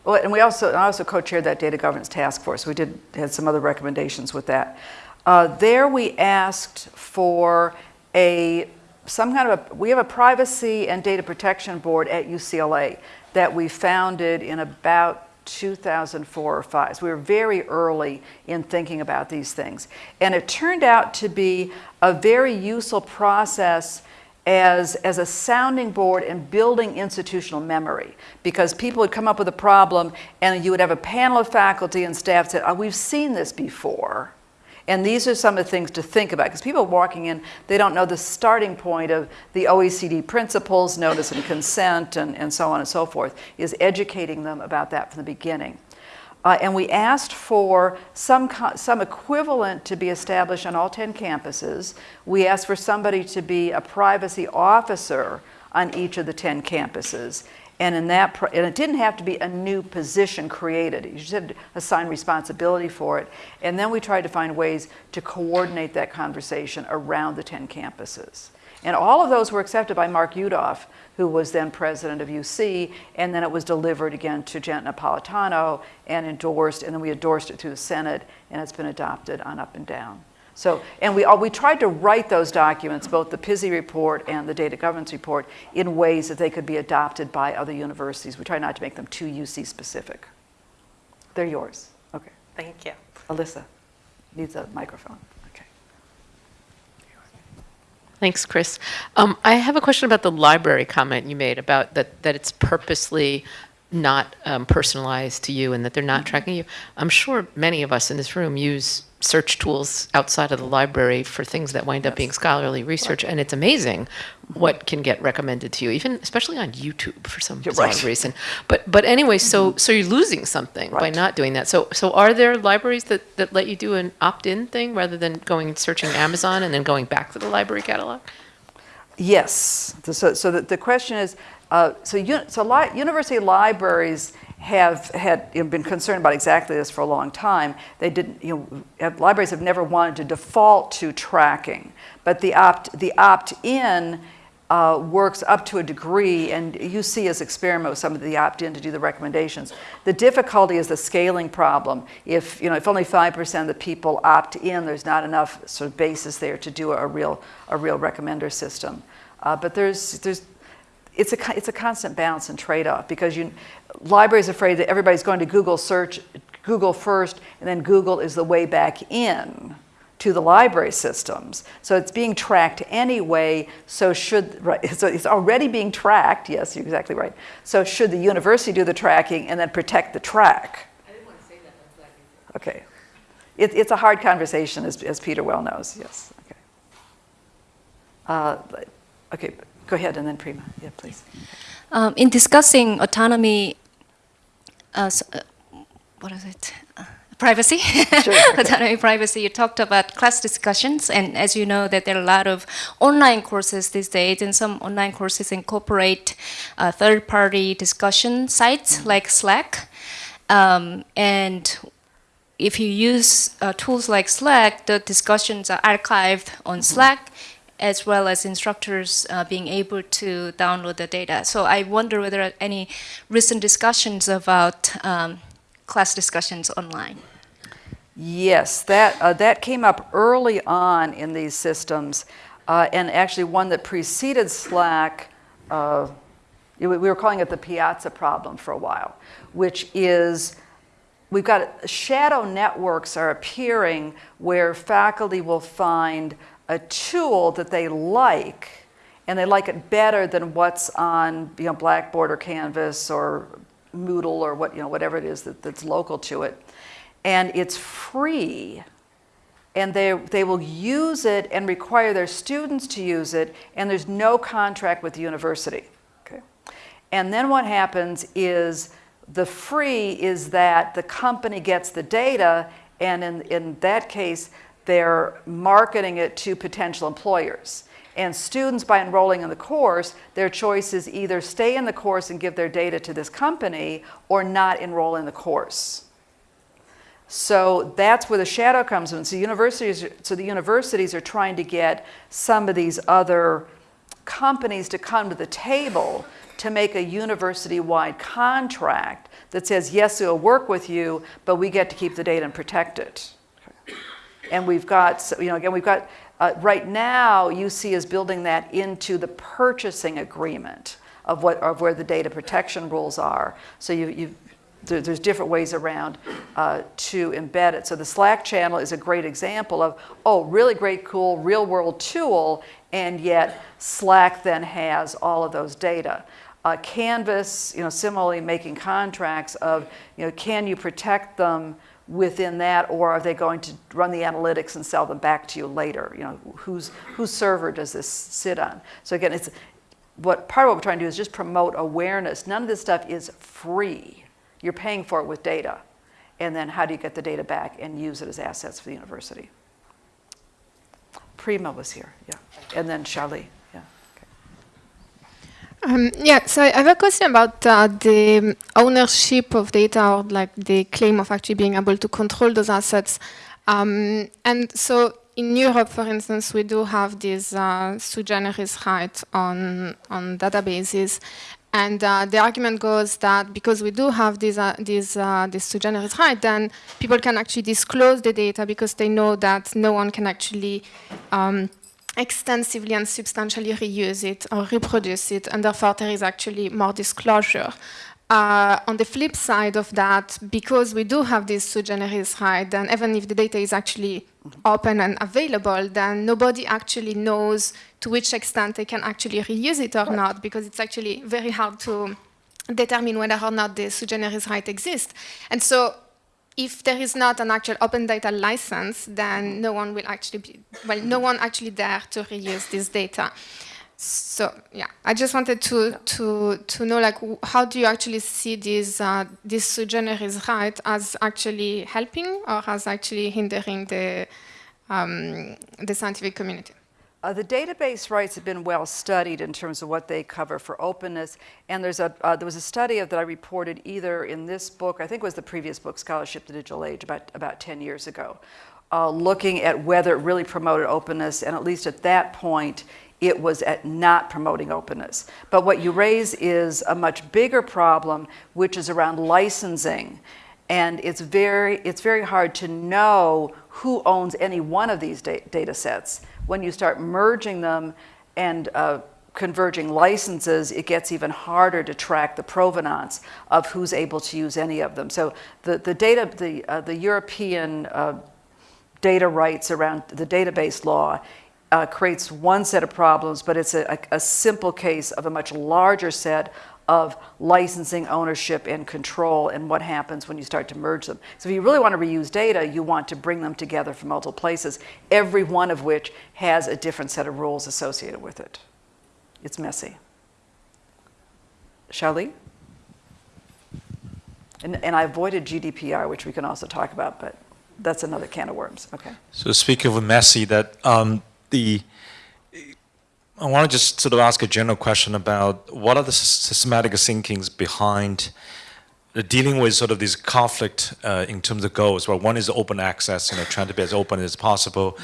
well, and we also, I also co-chaired that data governance task force. We did, had some other recommendations with that. Uh, There we asked for a, some kind of, a we have a privacy and data protection board at UCLA that we founded in about 2004 or 5. So we were very early in thinking about these things. And it turned out to be a very useful process as, as a sounding board and building institutional memory because people would come up with a problem and you would have a panel of faculty and staff say, oh, we've seen this before. And these are some of the things to think about because people walking in, they don't know the starting point of the OECD principles, notice and consent, and, and so on and so forth, is educating them about that from the beginning. Uh, and we asked for some, some equivalent to be established on all 10 campuses. We asked for somebody to be a privacy officer on each of the 10 campuses. And in that, and it didn't have to be a new position created. You just had to assign responsibility for it. And then we tried to find ways to coordinate that conversation around the 10 campuses. And all of those were accepted by Mark Yudof, who was then president of UC, and then it was delivered again to Janet Napolitano and endorsed, and then we endorsed it through the Senate, and it's been adopted on up and down. So, and we, all- we tried to write those documents, both the PISI report and the data governance report, in ways that they could be adopted by other universities. We try not to make them too UC specific. They're yours. Okay. Thank you. Alyssa needs a microphone. Okay. Thanks, Chris. Um, I have a question about the library comment you made about that, that it's purposely not um, personalized to you and that they're not mm-hmm. tracking you. I'm sure many of us in this room use search tools outside of the library for things that wind up being scholarly research, and it's amazing mm-hmm. what can get recommended to you, even especially on YouTube for some bizarre right. reason. But but anyway, so mm-hmm. so you're losing something by not doing that. So so are there libraries that, that let you do an opt-in thing rather than going searching Amazon and then going back to the library catalog? Yes. So, so the, the question is, uh, so, so li- university libraries have had you know, been concerned about exactly this for a long time. They didn't, you know, libraries have never wanted to default to tracking, but the opt the opt-in uh, works up to a degree, and you see us experiment with some of the opt-in to do the recommendations. The difficulty is the scaling problem. If you know, if only five percent of the people opt in, there's not enough sort of basis there to do a real a real recommender system. Uh, but there's there's it's a, it's a constant balance and trade-off because you, libraries are afraid that everybody's going to Google search, Google first, and then Google is the way back in to the library systems. So it's being tracked anyway, so should, right, [laughs] so it's already being tracked, yes, you're exactly right. So should the university do the tracking and then protect the track? I didn't want to say that. Okay. It, it's a hard conversation, as, as Peter well knows, yes. Okay. Uh, okay, go ahead, and then Prima, yeah, please. Um, in discussing autonomy, uh, s- uh, what is it? Uh, privacy, [laughs] autonomy, privacy. You talked about class discussions, and as you know, that there are a lot of online courses these days, and some online courses incorporate uh, third-party discussion sites like Slack, um, and if you use uh, tools like Slack, the discussions are archived on Slack, as well as instructors uh, being able to download the data. So I wonder whether any recent discussions about um, class discussions online. Yes, that, uh, that came up early on in these systems, uh, and actually one that preceded Slack, uh, we were calling it the Piazza problem for a while, which is we've got shadow networks are appearing where faculty will find a tool that they like, and they like it better than what's on you know, Blackboard or Canvas or Moodle or what, you know, whatever it is that, that's local to it. And it's free, and they, they will use it and require their students to use it, and there's no contract with the university. Okay? And then what happens is the free is that the company gets the data, and in, in that case, they're marketing it to potential employers. And students, by enrolling in the course, their choice is either stay in the course and give their data to this company or not enroll in the course. So that's where the shadow comes in. So universities, so the universities are trying to get some of these other companies to come to the table to make a university-wide contract that says, yes, we'll work with you, but we get to keep the data and protect it. And we've got, you know, again, we've got, uh, right now, UC is building that into the purchasing agreement of, what, of where the data protection rules are. So you, you there, there's different ways around uh, to embed it. So the Slack channel is a great example of, oh, really great, cool, real world tool, and yet Slack then has all of those data. Uh, Canvas, you know, similarly making contracts of, you know, can you protect them within that, or are they going to run the analytics and sell them back to you later? You know, whose whose server does this sit on? So again, it's what part of what we're trying to do is just promote awareness. None of this stuff is free. You're paying for it with data, and then how do you get the data back and use it as assets for the university? Prima was here, yeah, and then Charlie. Um, yeah, so I have a question about uh, the ownership of data or like the claim of actually being able to control those assets. Um, and so in Europe, for instance, we do have this uh, sui generis right on, on databases. And uh, the argument goes that because we do have this, uh, this, uh, this sui generis right, then people can actually disclose the data because they know that no one can actually um, extensively and substantially reuse it or reproduce it, and therefore there is actually more disclosure. Uh, on the flip side of that, because we do have this sui generis right, then even if the data is actually open and available, then nobody actually knows to which extent they can actually reuse it or not, because it's actually very hard to determine whether or not the sui generis right exists. And so if there is not an actual open data license, then no one will actually be, well, no one actually dare to reuse this data. So yeah, I just wanted to to to know like how do you actually see this uh, this sui generis right as actually helping or as actually hindering the um, the scientific community? Uh, the database rights have been well studied in terms of what they cover for openness, and there's a uh, there was a study of, that I reported either in this book, I think it was the previous book, Scholarship: The Digital Age, about about 10 years ago, uh, looking at whether it really promoted openness, and at least at that point, it was at not promoting openness. But what you raise is a much bigger problem, which is around licensing. And it's very, it's very hard to know who owns any one of these da- data sets. When you start merging them and uh, converging licenses, it gets even harder to track the provenance of who's able to use any of them. So the, the data, the, uh, the European uh, data rights around the database law uh, creates one set of problems, but it's a, a, a simple case of a much larger set of licensing, ownership, and control, and what happens when you start to merge them. So if you really want to reuse data, you want to bring them together from multiple places, every one of which has a different set of rules associated with it. It's messy. Charlie? And, and I avoided GDPR, which we can also talk about, but that's another can of worms. Okay. So speaking of messy, that um, the I want to just sort of ask a general question about what are the systematic thinkings behind uh, dealing with sort of this conflict uh, in terms of goals. Well, one is open access, you know, trying to be as open as possible,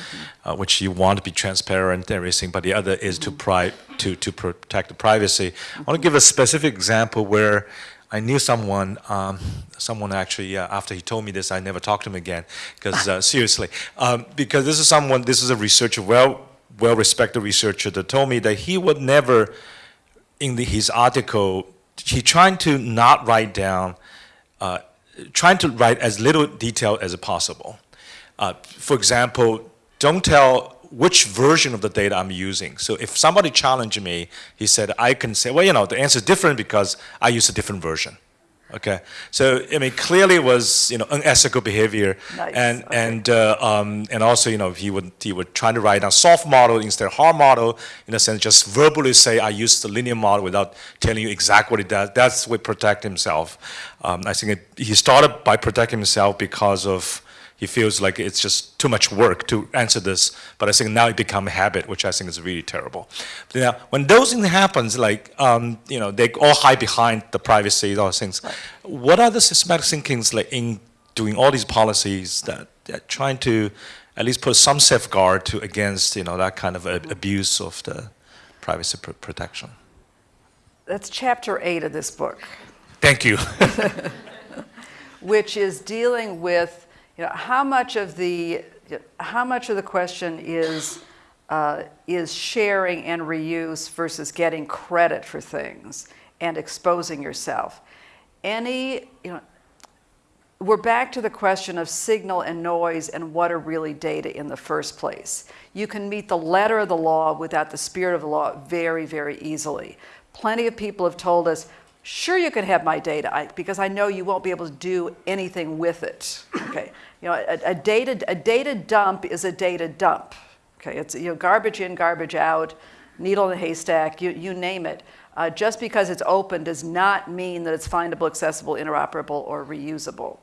uh, which you want to be transparent and everything, but the other is to, pri to, to protect the privacy. I want to give a specific example where I knew someone, um, someone actually, uh, after he told me this, I never talked to him again, because uh, seriously, um, because this is someone, this is a researcher, well, well-respected researcher that told me that he would never, in the, his article, he trying to not write down, uh, trying to write as little detail as possible. Uh, for example, don't tell which version of the data I'm using. So if somebody challenged me, he said, I can say, well, you know, the answer is different because I use a different version. Okay, so I mean, clearly it was you know unethical behavior, Nice, and okay. and uh, um, and also you know he would he would try to write a soft model instead of hard model in a sense, just verbally say I use the linear model without telling you exactly what it does. That's what protect himself. Um, I think it, he started by protecting himself because of he feels like it's just too much work to answer this, but I think now it become a habit, which I think is really terrible. But now, when those things happens, like, um, you know, they all hide behind the privacy, those things. What are the systematic thinkings like in doing all these policies that, that trying to at least put some safeguard to against, you know, that kind of a, abuse of the privacy pr protection? That's chapter eight of this book. Thank you. [laughs] which is dealing with you know, how much of the how much of the question is uh, is sharing and reuse versus getting credit for things and exposing yourself. Any you know, we're back to the question of signal and noise and what are really data in the first place. You can meet the letter of the law without the spirit of the law very, very easily. Plenty of people have told us, sure you can have my data I, because I know you won't be able to do anything with it. Okay, you know, a, a, data, a data dump is a data dump. Okay, it's you know, garbage in, garbage out, needle in a haystack, you, you name it. Uh, just because it's open does not mean that it's findable, accessible, interoperable, or reusable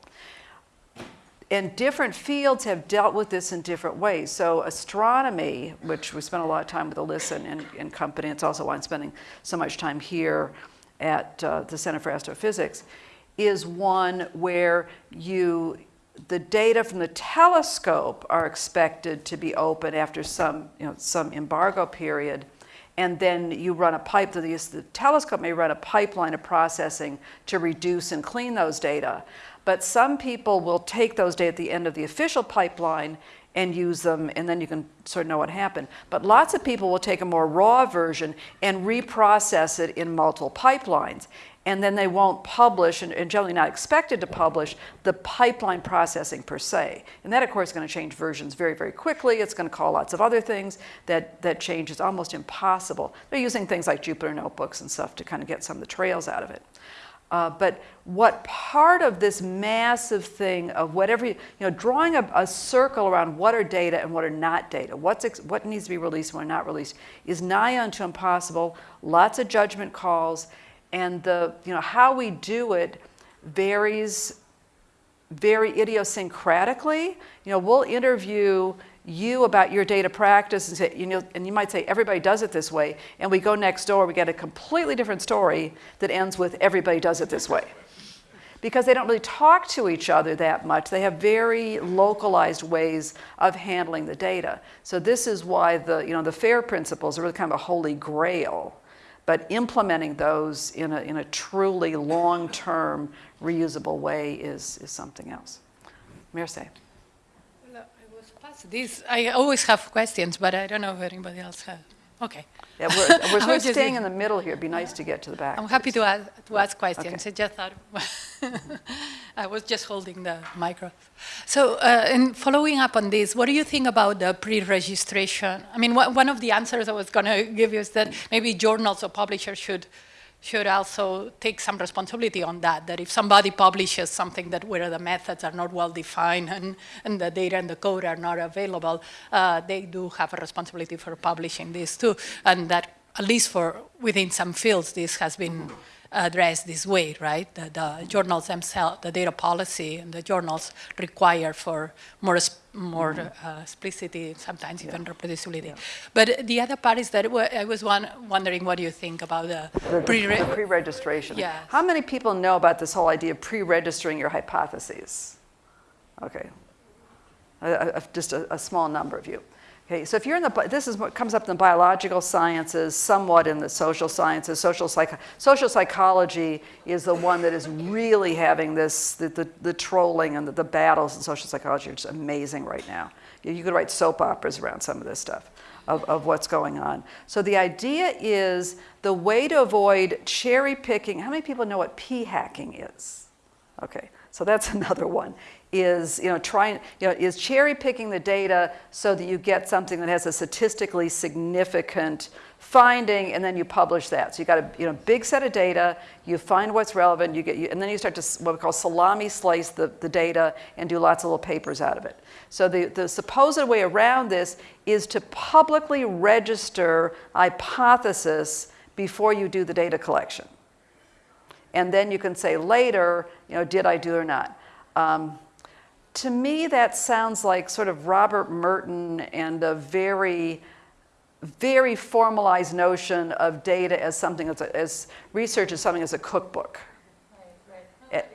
and different fields have dealt with this in different ways. So astronomy, which we spent a lot of time with Alyssa and, and, and company, it's also why I'm spending so much time here at uh, the Center for Astrophysics, is one where you, the data from the telescope are expected to be open after some, you know, some embargo period. And then you run a pipe, the, the telescope may run a pipeline of processing to reduce and clean those data. But some people will take those data at the end of the official pipeline and use them, and then you can sort of know what happened. But lots of people will take a more raw version and reprocess it in multiple pipelines. And then they won't publish, and, generally not expected to publish, the pipeline processing per se. And that, of course, is going to change versions very, very quickly. It's going to call lots of other things that, that change is almost impossible. They're using things like Jupyter Notebooks and stuff to kind of get some of the trails out of it. Uh, but what part of this massive thing of whatever, you, know, drawing a, a, circle around what are data and what are not data, what's what needs to be released and what not released, is nigh unto impossible. Lots of judgment calls, and the, you know, how we do it varies very idiosyncratically. You know, we'll interview you about your data practice and say, you know, and you might say everybody does it this way, and we go next door, we get a completely different story that ends with everybody does it this way. Because they don't really talk to each other that much. They have very localized ways of handling the data. So this is why the, you know, the FAIR principles are really kind of a holy grail. But implementing those in a, in a truly long-term reusable way is, is something else. Mercè. This, I always have questions, but I don't know if anybody else has. Okay. Yeah, we're, we're [laughs] I sort of was staying in the middle here. It'd be nice to get to the back. I'm happy to, ask, to ask questions. Okay. I just thought. [laughs] I was just holding the micro. So, uh, in following up on this, what do you think about the pre-registration? I mean, one of the answers I was going [laughs] to give you is that maybe journals or publishers should should also take some responsibility on that. That if somebody publishes something that where the methods are not well defined and, and the data and the code are not available, uh, they do have a responsibility for publishing this too, and that at least for within some fields, this has been addressed this way, right? The, the journals themselves, the data policy and the journals require for more, more uh, explicitity, sometimes even reproducibility. But the other part is that I was one, wondering what do you think about the, The- pre Pre-registration. Yes. How many people know about this whole idea of pre-registering your hypotheses? Okay. Uh, uh, Just a, a small number of you. Okay, so if you're in the, this is what comes up in the biological sciences, somewhat in the social sciences. Social, psych, social psychology is the one that is really having this, the, the, the trolling and the, the battles in social psychology are just amazing right now. You, you could write soap operas around some of this stuff of, of what's going on. So the idea is the way to avoid cherry picking. How many people know what p hacking is? Okay, so that's [laughs] another one. Is you know trying you know is cherry picking the data so that you get something that has a statistically significant finding, and then you publish that. So you got a you know big set of data. You find what's relevant. You get you, and then you start to what we call salami slice the, the data and do lots of little papers out of it. So the, the supposed way around this is to publicly register hypothesis before you do the data collection and then you can say later, you know, did I do or not? Um, to me, that sounds like sort of Robert Merton and a very, very formalized notion of data as something as, a, as research as something as a cookbook,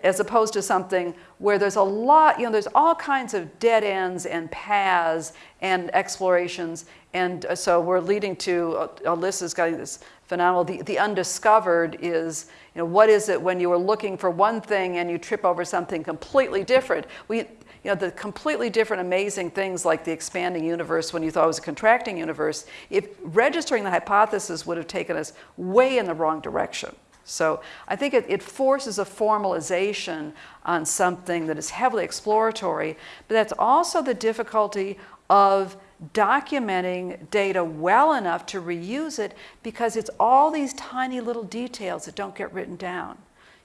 as opposed to something where there's a lot, you know, there's all kinds of dead ends and paths and explorations, and uh, so we're leading to uh, Alyssa's got this phenomenal. The, the undiscovered is, you know, what is it when you are looking for one thing and you trip over something completely different? We, you know, the completely different, amazing things like the expanding universe when you thought it was a contracting universe. If registering the hypothesis would have taken us way in the wrong direction. So I think it, it forces a formalization on something that is heavily exploratory, but that's also the difficulty of documenting data well enough to reuse it because it's all these tiny little details that don't get written down.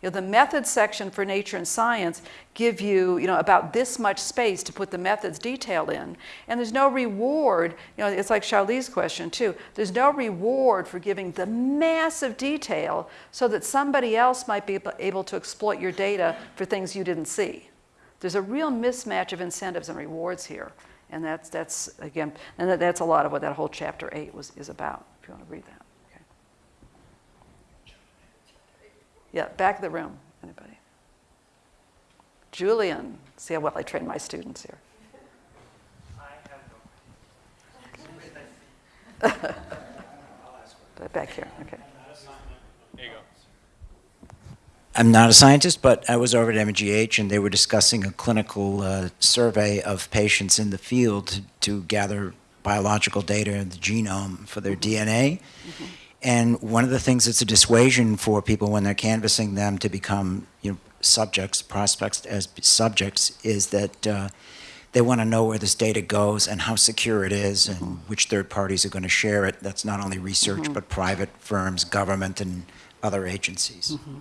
You know, the methods section for nature and science give you, you know, about this much space to put the methods detail in. And there's no reward, you know, it's like Charlie's question too. There's no reward for giving the massive detail so that somebody else might be able- to exploit your data for things you didn't see. There's a real mismatch of incentives and rewards here. And that's, that's again, and that's a lot of what that whole chapter eight was, is about, if you want to read that. Okay. Yeah, back of the room, anybody? Julian, see how well I train my students here. [laughs] Back here, okay. I'm not a scientist, but I was over at MGH and they were discussing a clinical uh, survey of patients in the field to, to gather biological data in the genome for their DNA. And one of the things that's a dissuasion for people when they're canvassing them to become you know, subjects, prospects as subjects, is that uh, they want to know where this data goes and how secure it is and mm-hmm. which third parties are going to share it. That's not only research, mm-hmm. but private firms, government, and other agencies. Mm-hmm.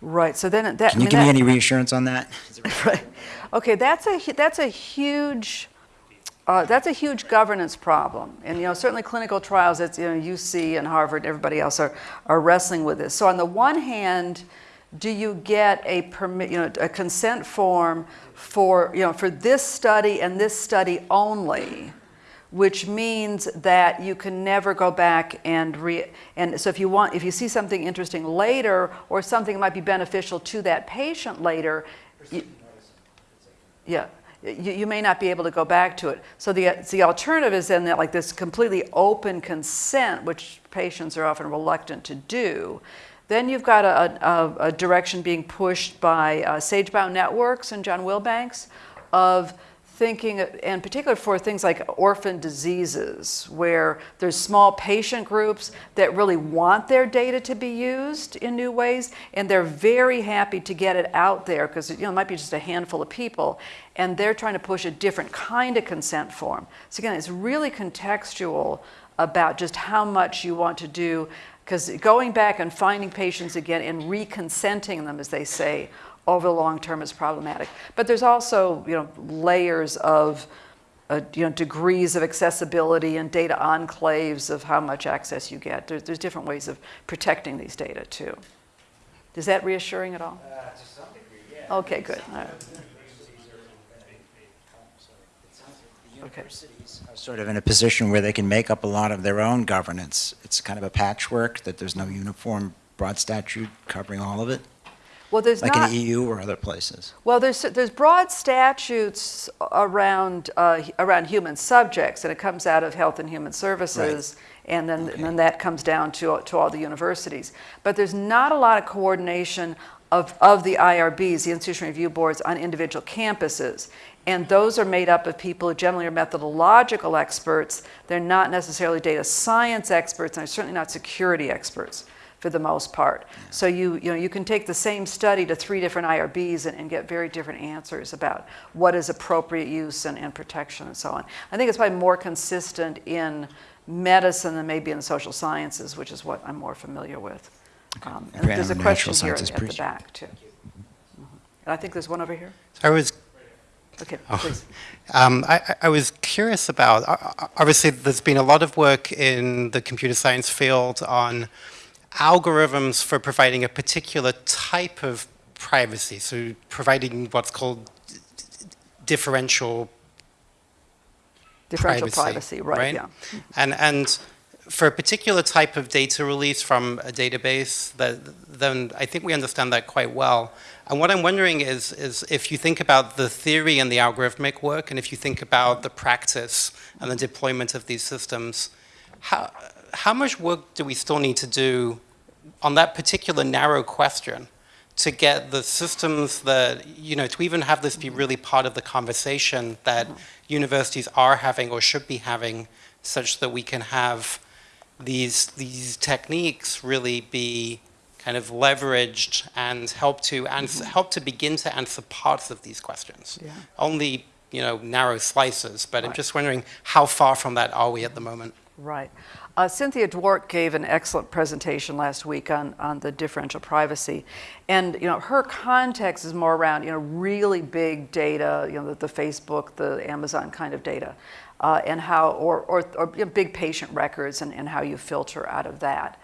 Right, so then that. Can you I mean, give me any reassurance on that? [laughs] Right. Okay, that's a, that's a huge, uh, that's a huge governance problem. And, you know, certainly clinical trials, it's, you know, UC and Harvard and everybody else are, are wrestling with this. So on the one hand, do you get a permit, you know, a consent form for, you know, for this study and this study only? which means that you can never go back and re and so if you want if you see something interesting later or something might be beneficial to that patient later you, yeah you, you may not be able to go back to it. So the the alternative is then that like this completely open consent which patients are often reluctant to do then you've got a, a, a direction being pushed by uh, Sage Bionetworks and John Wilbanks of thinking, in particular for things like orphan diseases, where there's small patient groups that really want their data to be used in new ways, and they're very happy to get it out there because you know, it might be just a handful of people, and they're trying to push a different kind of consent form. So again, it's really contextual about just how much you want to do, because going back and finding patients again and reconsenting them, as they say, over the long term is problematic. But there's also, you know, layers of, uh, you know, degrees of accessibility and data enclaves of how much access you get. There's, there's different ways of protecting these data too. Is that reassuring at all? Uh, to some degree, yeah. Okay, good. Okay. Universities are sort of in a position where they can make up a lot of their own governance. It's kind of a patchwork that there's no uniform broad statute covering all of it, Well, there's like not. in EU or other places. Well, there's, there's broad statutes around, uh, around human subjects, and it comes out of Health and Human Services, and then, and then that comes down to, to all the universities. But there's not a lot of coordination of, of the IRBs, the Institution Review Boards, on individual campuses. And those are made up of people who generally are methodological experts. They're not necessarily data science experts, and they're certainly not security experts for the most part. So you, you know, you can take the same study to three different IRBs and, and get very different answers about what is appropriate use and, and protection and so on. I think it's probably more consistent in medicine than maybe in social sciences, which is what I'm more familiar with. Um, and there's a question here sciences at the back too. Mhm. And I think there's one over here. I was Okay, Oh. [laughs] um, I, I- was curious about. Obviously, there's been a lot of work in the computer science field on algorithms for providing a particular type of privacy. So, providing what's called differential Differential privacy, right, yeah. And and for a particular type of data release from a database, that then I think we understand that quite well. And what I'm wondering is is if you think about the theory and the algorithmic work, and if you think about the practice and the deployment of these systems, how how much work do we still need to do on that particular narrow question to get the systems that, you know, to even have this be really part of the conversation that universities are having or should be having such that we can have these, these techniques really be kind of leveraged and help to answer, mm-hmm. help to begin to answer parts of these questions. Yeah. Only, you know, narrow slices, but I'm just wondering how far from that are we at the moment? Right. Uh, Cynthia Dwork gave an excellent presentation last week on, on the differential privacy. And, you know, her context is more around, you know, really big data, you know, the, the Facebook, the Amazon kind of data, uh, and how, or, or, or you know, big patient records and, and how you filter out of that.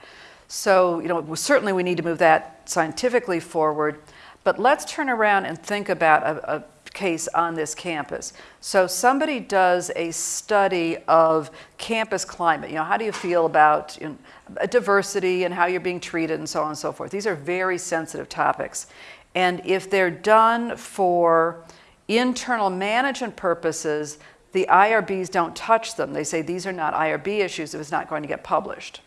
So, you know, certainly we need to move that scientifically forward, but let's turn around and think about a, a case on this campus. So somebody does a study of campus climate. You know, how do you feel about you know, diversity and how you're being treated and so on and so forth. These are very sensitive topics. And if they're done for internal management purposes, the IRBs don't touch them. They say these are not IRB issues if it's not going to get published.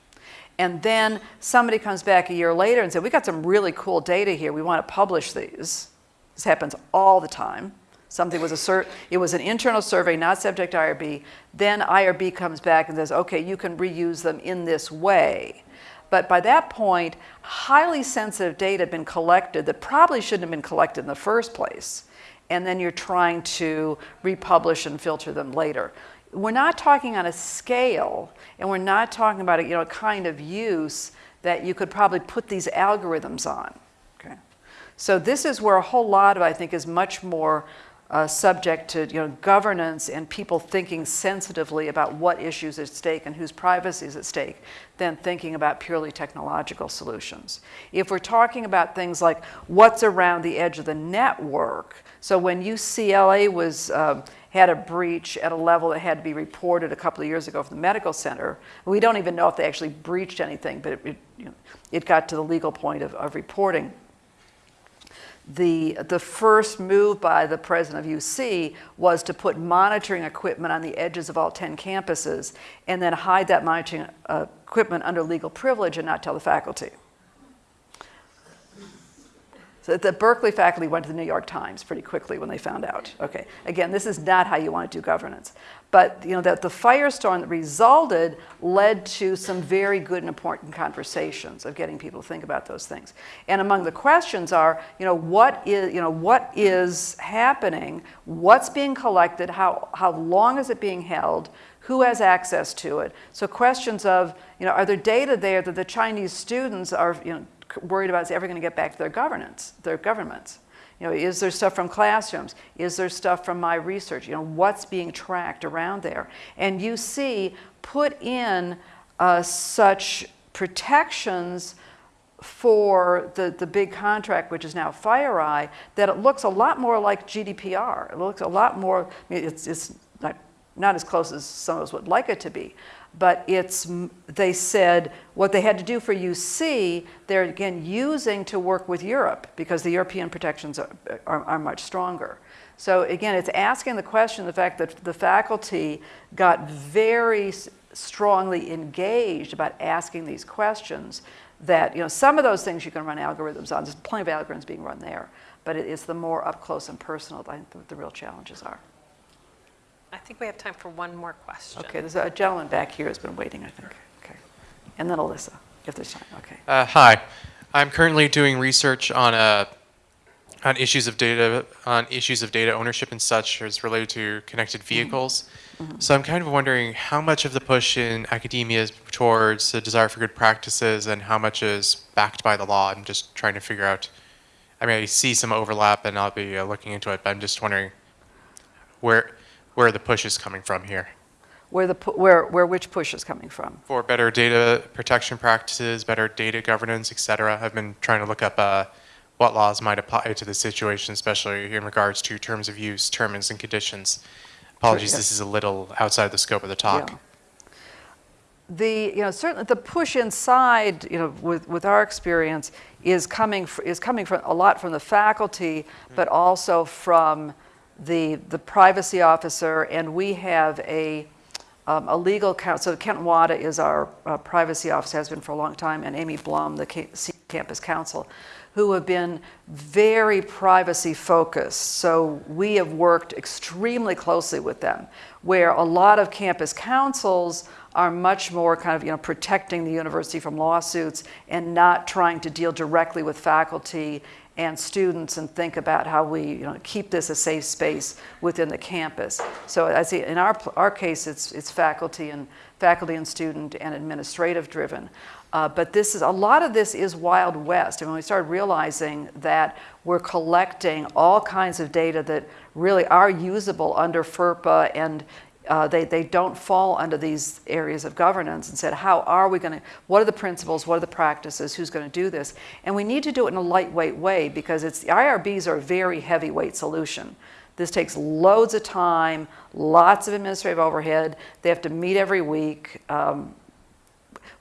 And then somebody comes back a year later and says, we got some really cool data here. We want to publish these. This happens all the time. Something was a it was an internal survey, not subject to IRB. Then IRB comes back and says, okay, you can reuse them in this way. But by that point, highly sensitive data had been collected that probably shouldn't have been collected in the first place. And then you're trying to republish and filter them later. We're not talking on a scale, and we're not talking about a, you know, a kind of use that you could probably put these algorithms on. So this is where a whole lot of, I think, is much more uh, subject to you know, governance and people thinking sensitively about what issues at stake and whose privacy is at stake than thinking about purely technological solutions. If we're talking about things like what's around the edge of the network, so when UCLA was um, had a breach at a level that had to be reported a couple of years ago from the medical center, we don't even know if they actually breached anything, but it, it, you know, it got to the legal point of, of reporting the, the first move by the president of UC was to put monitoring equipment on the edges of all 10 campuses and then hide that monitoring uh, equipment under legal privilege and not tell the faculty. So the Berkeley faculty went to the New York Times pretty quickly when they found out. Okay, again, this is not how you want to do governance. But you know that the firestorm that resulted led to some very good and important conversations of getting people to think about those things. And among the questions are, you know, what is, you know, what is happening? What's being collected? How, how long is it being held? Who has access to it? So questions of, you know, are there data there that the Chinese students are, you know, worried about is ever going to get back to their governance, their governments? You know, is there stuff from classrooms? Is there stuff from my research? You know, what's being tracked around there? And UC, put in uh, such protections for the, the big contract, which is now FireEye, that it looks a lot more like GDPR. It looks a lot more, I mean, it's, it's not, as close as some of us would like it to be, but it's, they said what they had to do for UC, they're again using to work with Europe because the European protections are, are, are much stronger. So again, it's asking the question, the fact that the faculty got very strongly engaged about asking these questions that, you know, some of those things you can run algorithms on. There's plenty of algorithms being run there, but it is the more up close and personal that I think the real challenges are. I think we have time for one more question. Okay, there's a gentleman back here who's been waiting, I think. Okay. And then Alyssa, if there's time, okay. Uh, hi, I'm currently doing research on uh, on issues of data on issues of data ownership and such as related to connected vehicles. So I'm kind of wondering how much of the push in academia is towards the desire for good practices and how much is backed by the law. I'm just trying to figure out. I mean, I see some overlap, and I'll be uh, looking into it. But I'm just wondering where where the push is coming from here. Where, the, where, where which push is coming from? for better data protection practices, better data governance, et cetera. I've been trying to look up uh, what laws might apply to the situation, especially in regards to terms of use, terms and conditions. Apologies, yeah. this is a little outside the scope of the talk. Yeah. The, you know, certainly the push inside, you know, with, with our experience is coming, is coming from, a lot from the faculty, but also from the, the privacy officer, and we have a, um, a legal counsel. So Kent Wada is our uh, privacy officer, has been for a long time, and Amy Blum, the ca- campus counsel, who have been very privacy focused. So we have worked extremely closely with them, where a lot of campus councils are much more kind of you know protecting the university from lawsuits and not trying to deal directly with faculty and students and think about how we you know, keep this a safe space within the campus. So I see in our, our case, it's, it's faculty and faculty and student and administrative driven. Uh, but this is a lot of this is Wild West. And when we started realizing that we're collecting all kinds of data that really are usable under FERPA and uh, they, they don't fall under these areas of governance and said, how are we going to, what are the principles, what are the practices, who's going to do this? And we need to do it in a lightweight way because it's, the IRBs are a very heavyweight solution. This takes loads of time, lots of administrative overhead. They have to meet every week. Um,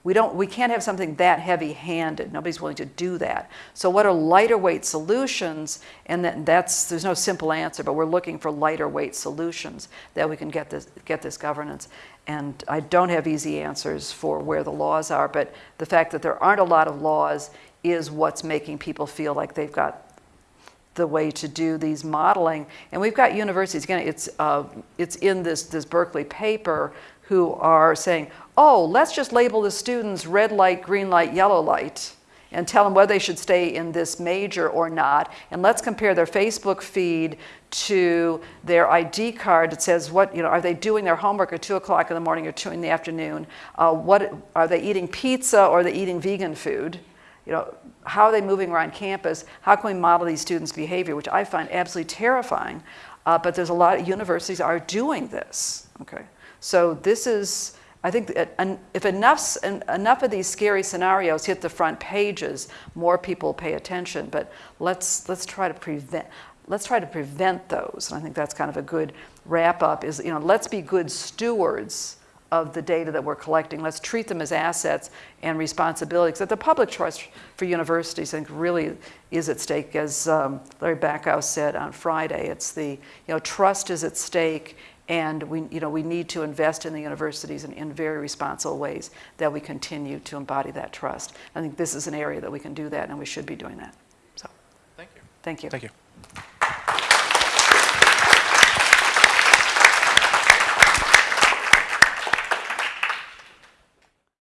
we don't we can't have something that heavy-handed. Nobody's willing to do that. So what are lighter weight solutions? And that, that's there's no simple answer but we're looking for lighter weight solutions that we can get this get this governance. And i don't have easy answers for where the laws are but the fact that there aren't a lot of laws is what's making people feel like they've got the way to do these modeling. And we've got universities, again, it's, uh, it's in this, this Berkeley paper, who are saying, oh, let's just label the students red light, green light, yellow light, and tell them whether they should stay in this major or not. And let's compare their Facebook feed to their ID card that says what, you know, are they doing their homework at 2 o'clock in the morning or 2 in the afternoon? Uh, what, are they eating pizza or are they eating vegan food? you know, how are they moving around campus? How can we model these students' behavior, which I find absolutely terrifying. Uh, but there's a lot of universities are doing this. Okay, so this is, I think, if enough enough of these scary scenarios hit the front pages, more people pay attention. But let's let's try to prevent. Let's try to prevent those. And I think that's kind of a good wrap up. Is you know, let's be good stewards of the data that we're collecting. Let's treat them as assets and responsibilities that the public trust for universities, I think, really is at stake. As um, Larry Bacow said on Friday, it's the you know trust is at stake, and we you know we need to invest in the universities in, in very responsible ways that we continue to embody that trust. I think this is an area that we can do that, and we should be doing that. So, Thank you. Thank you. Thank you.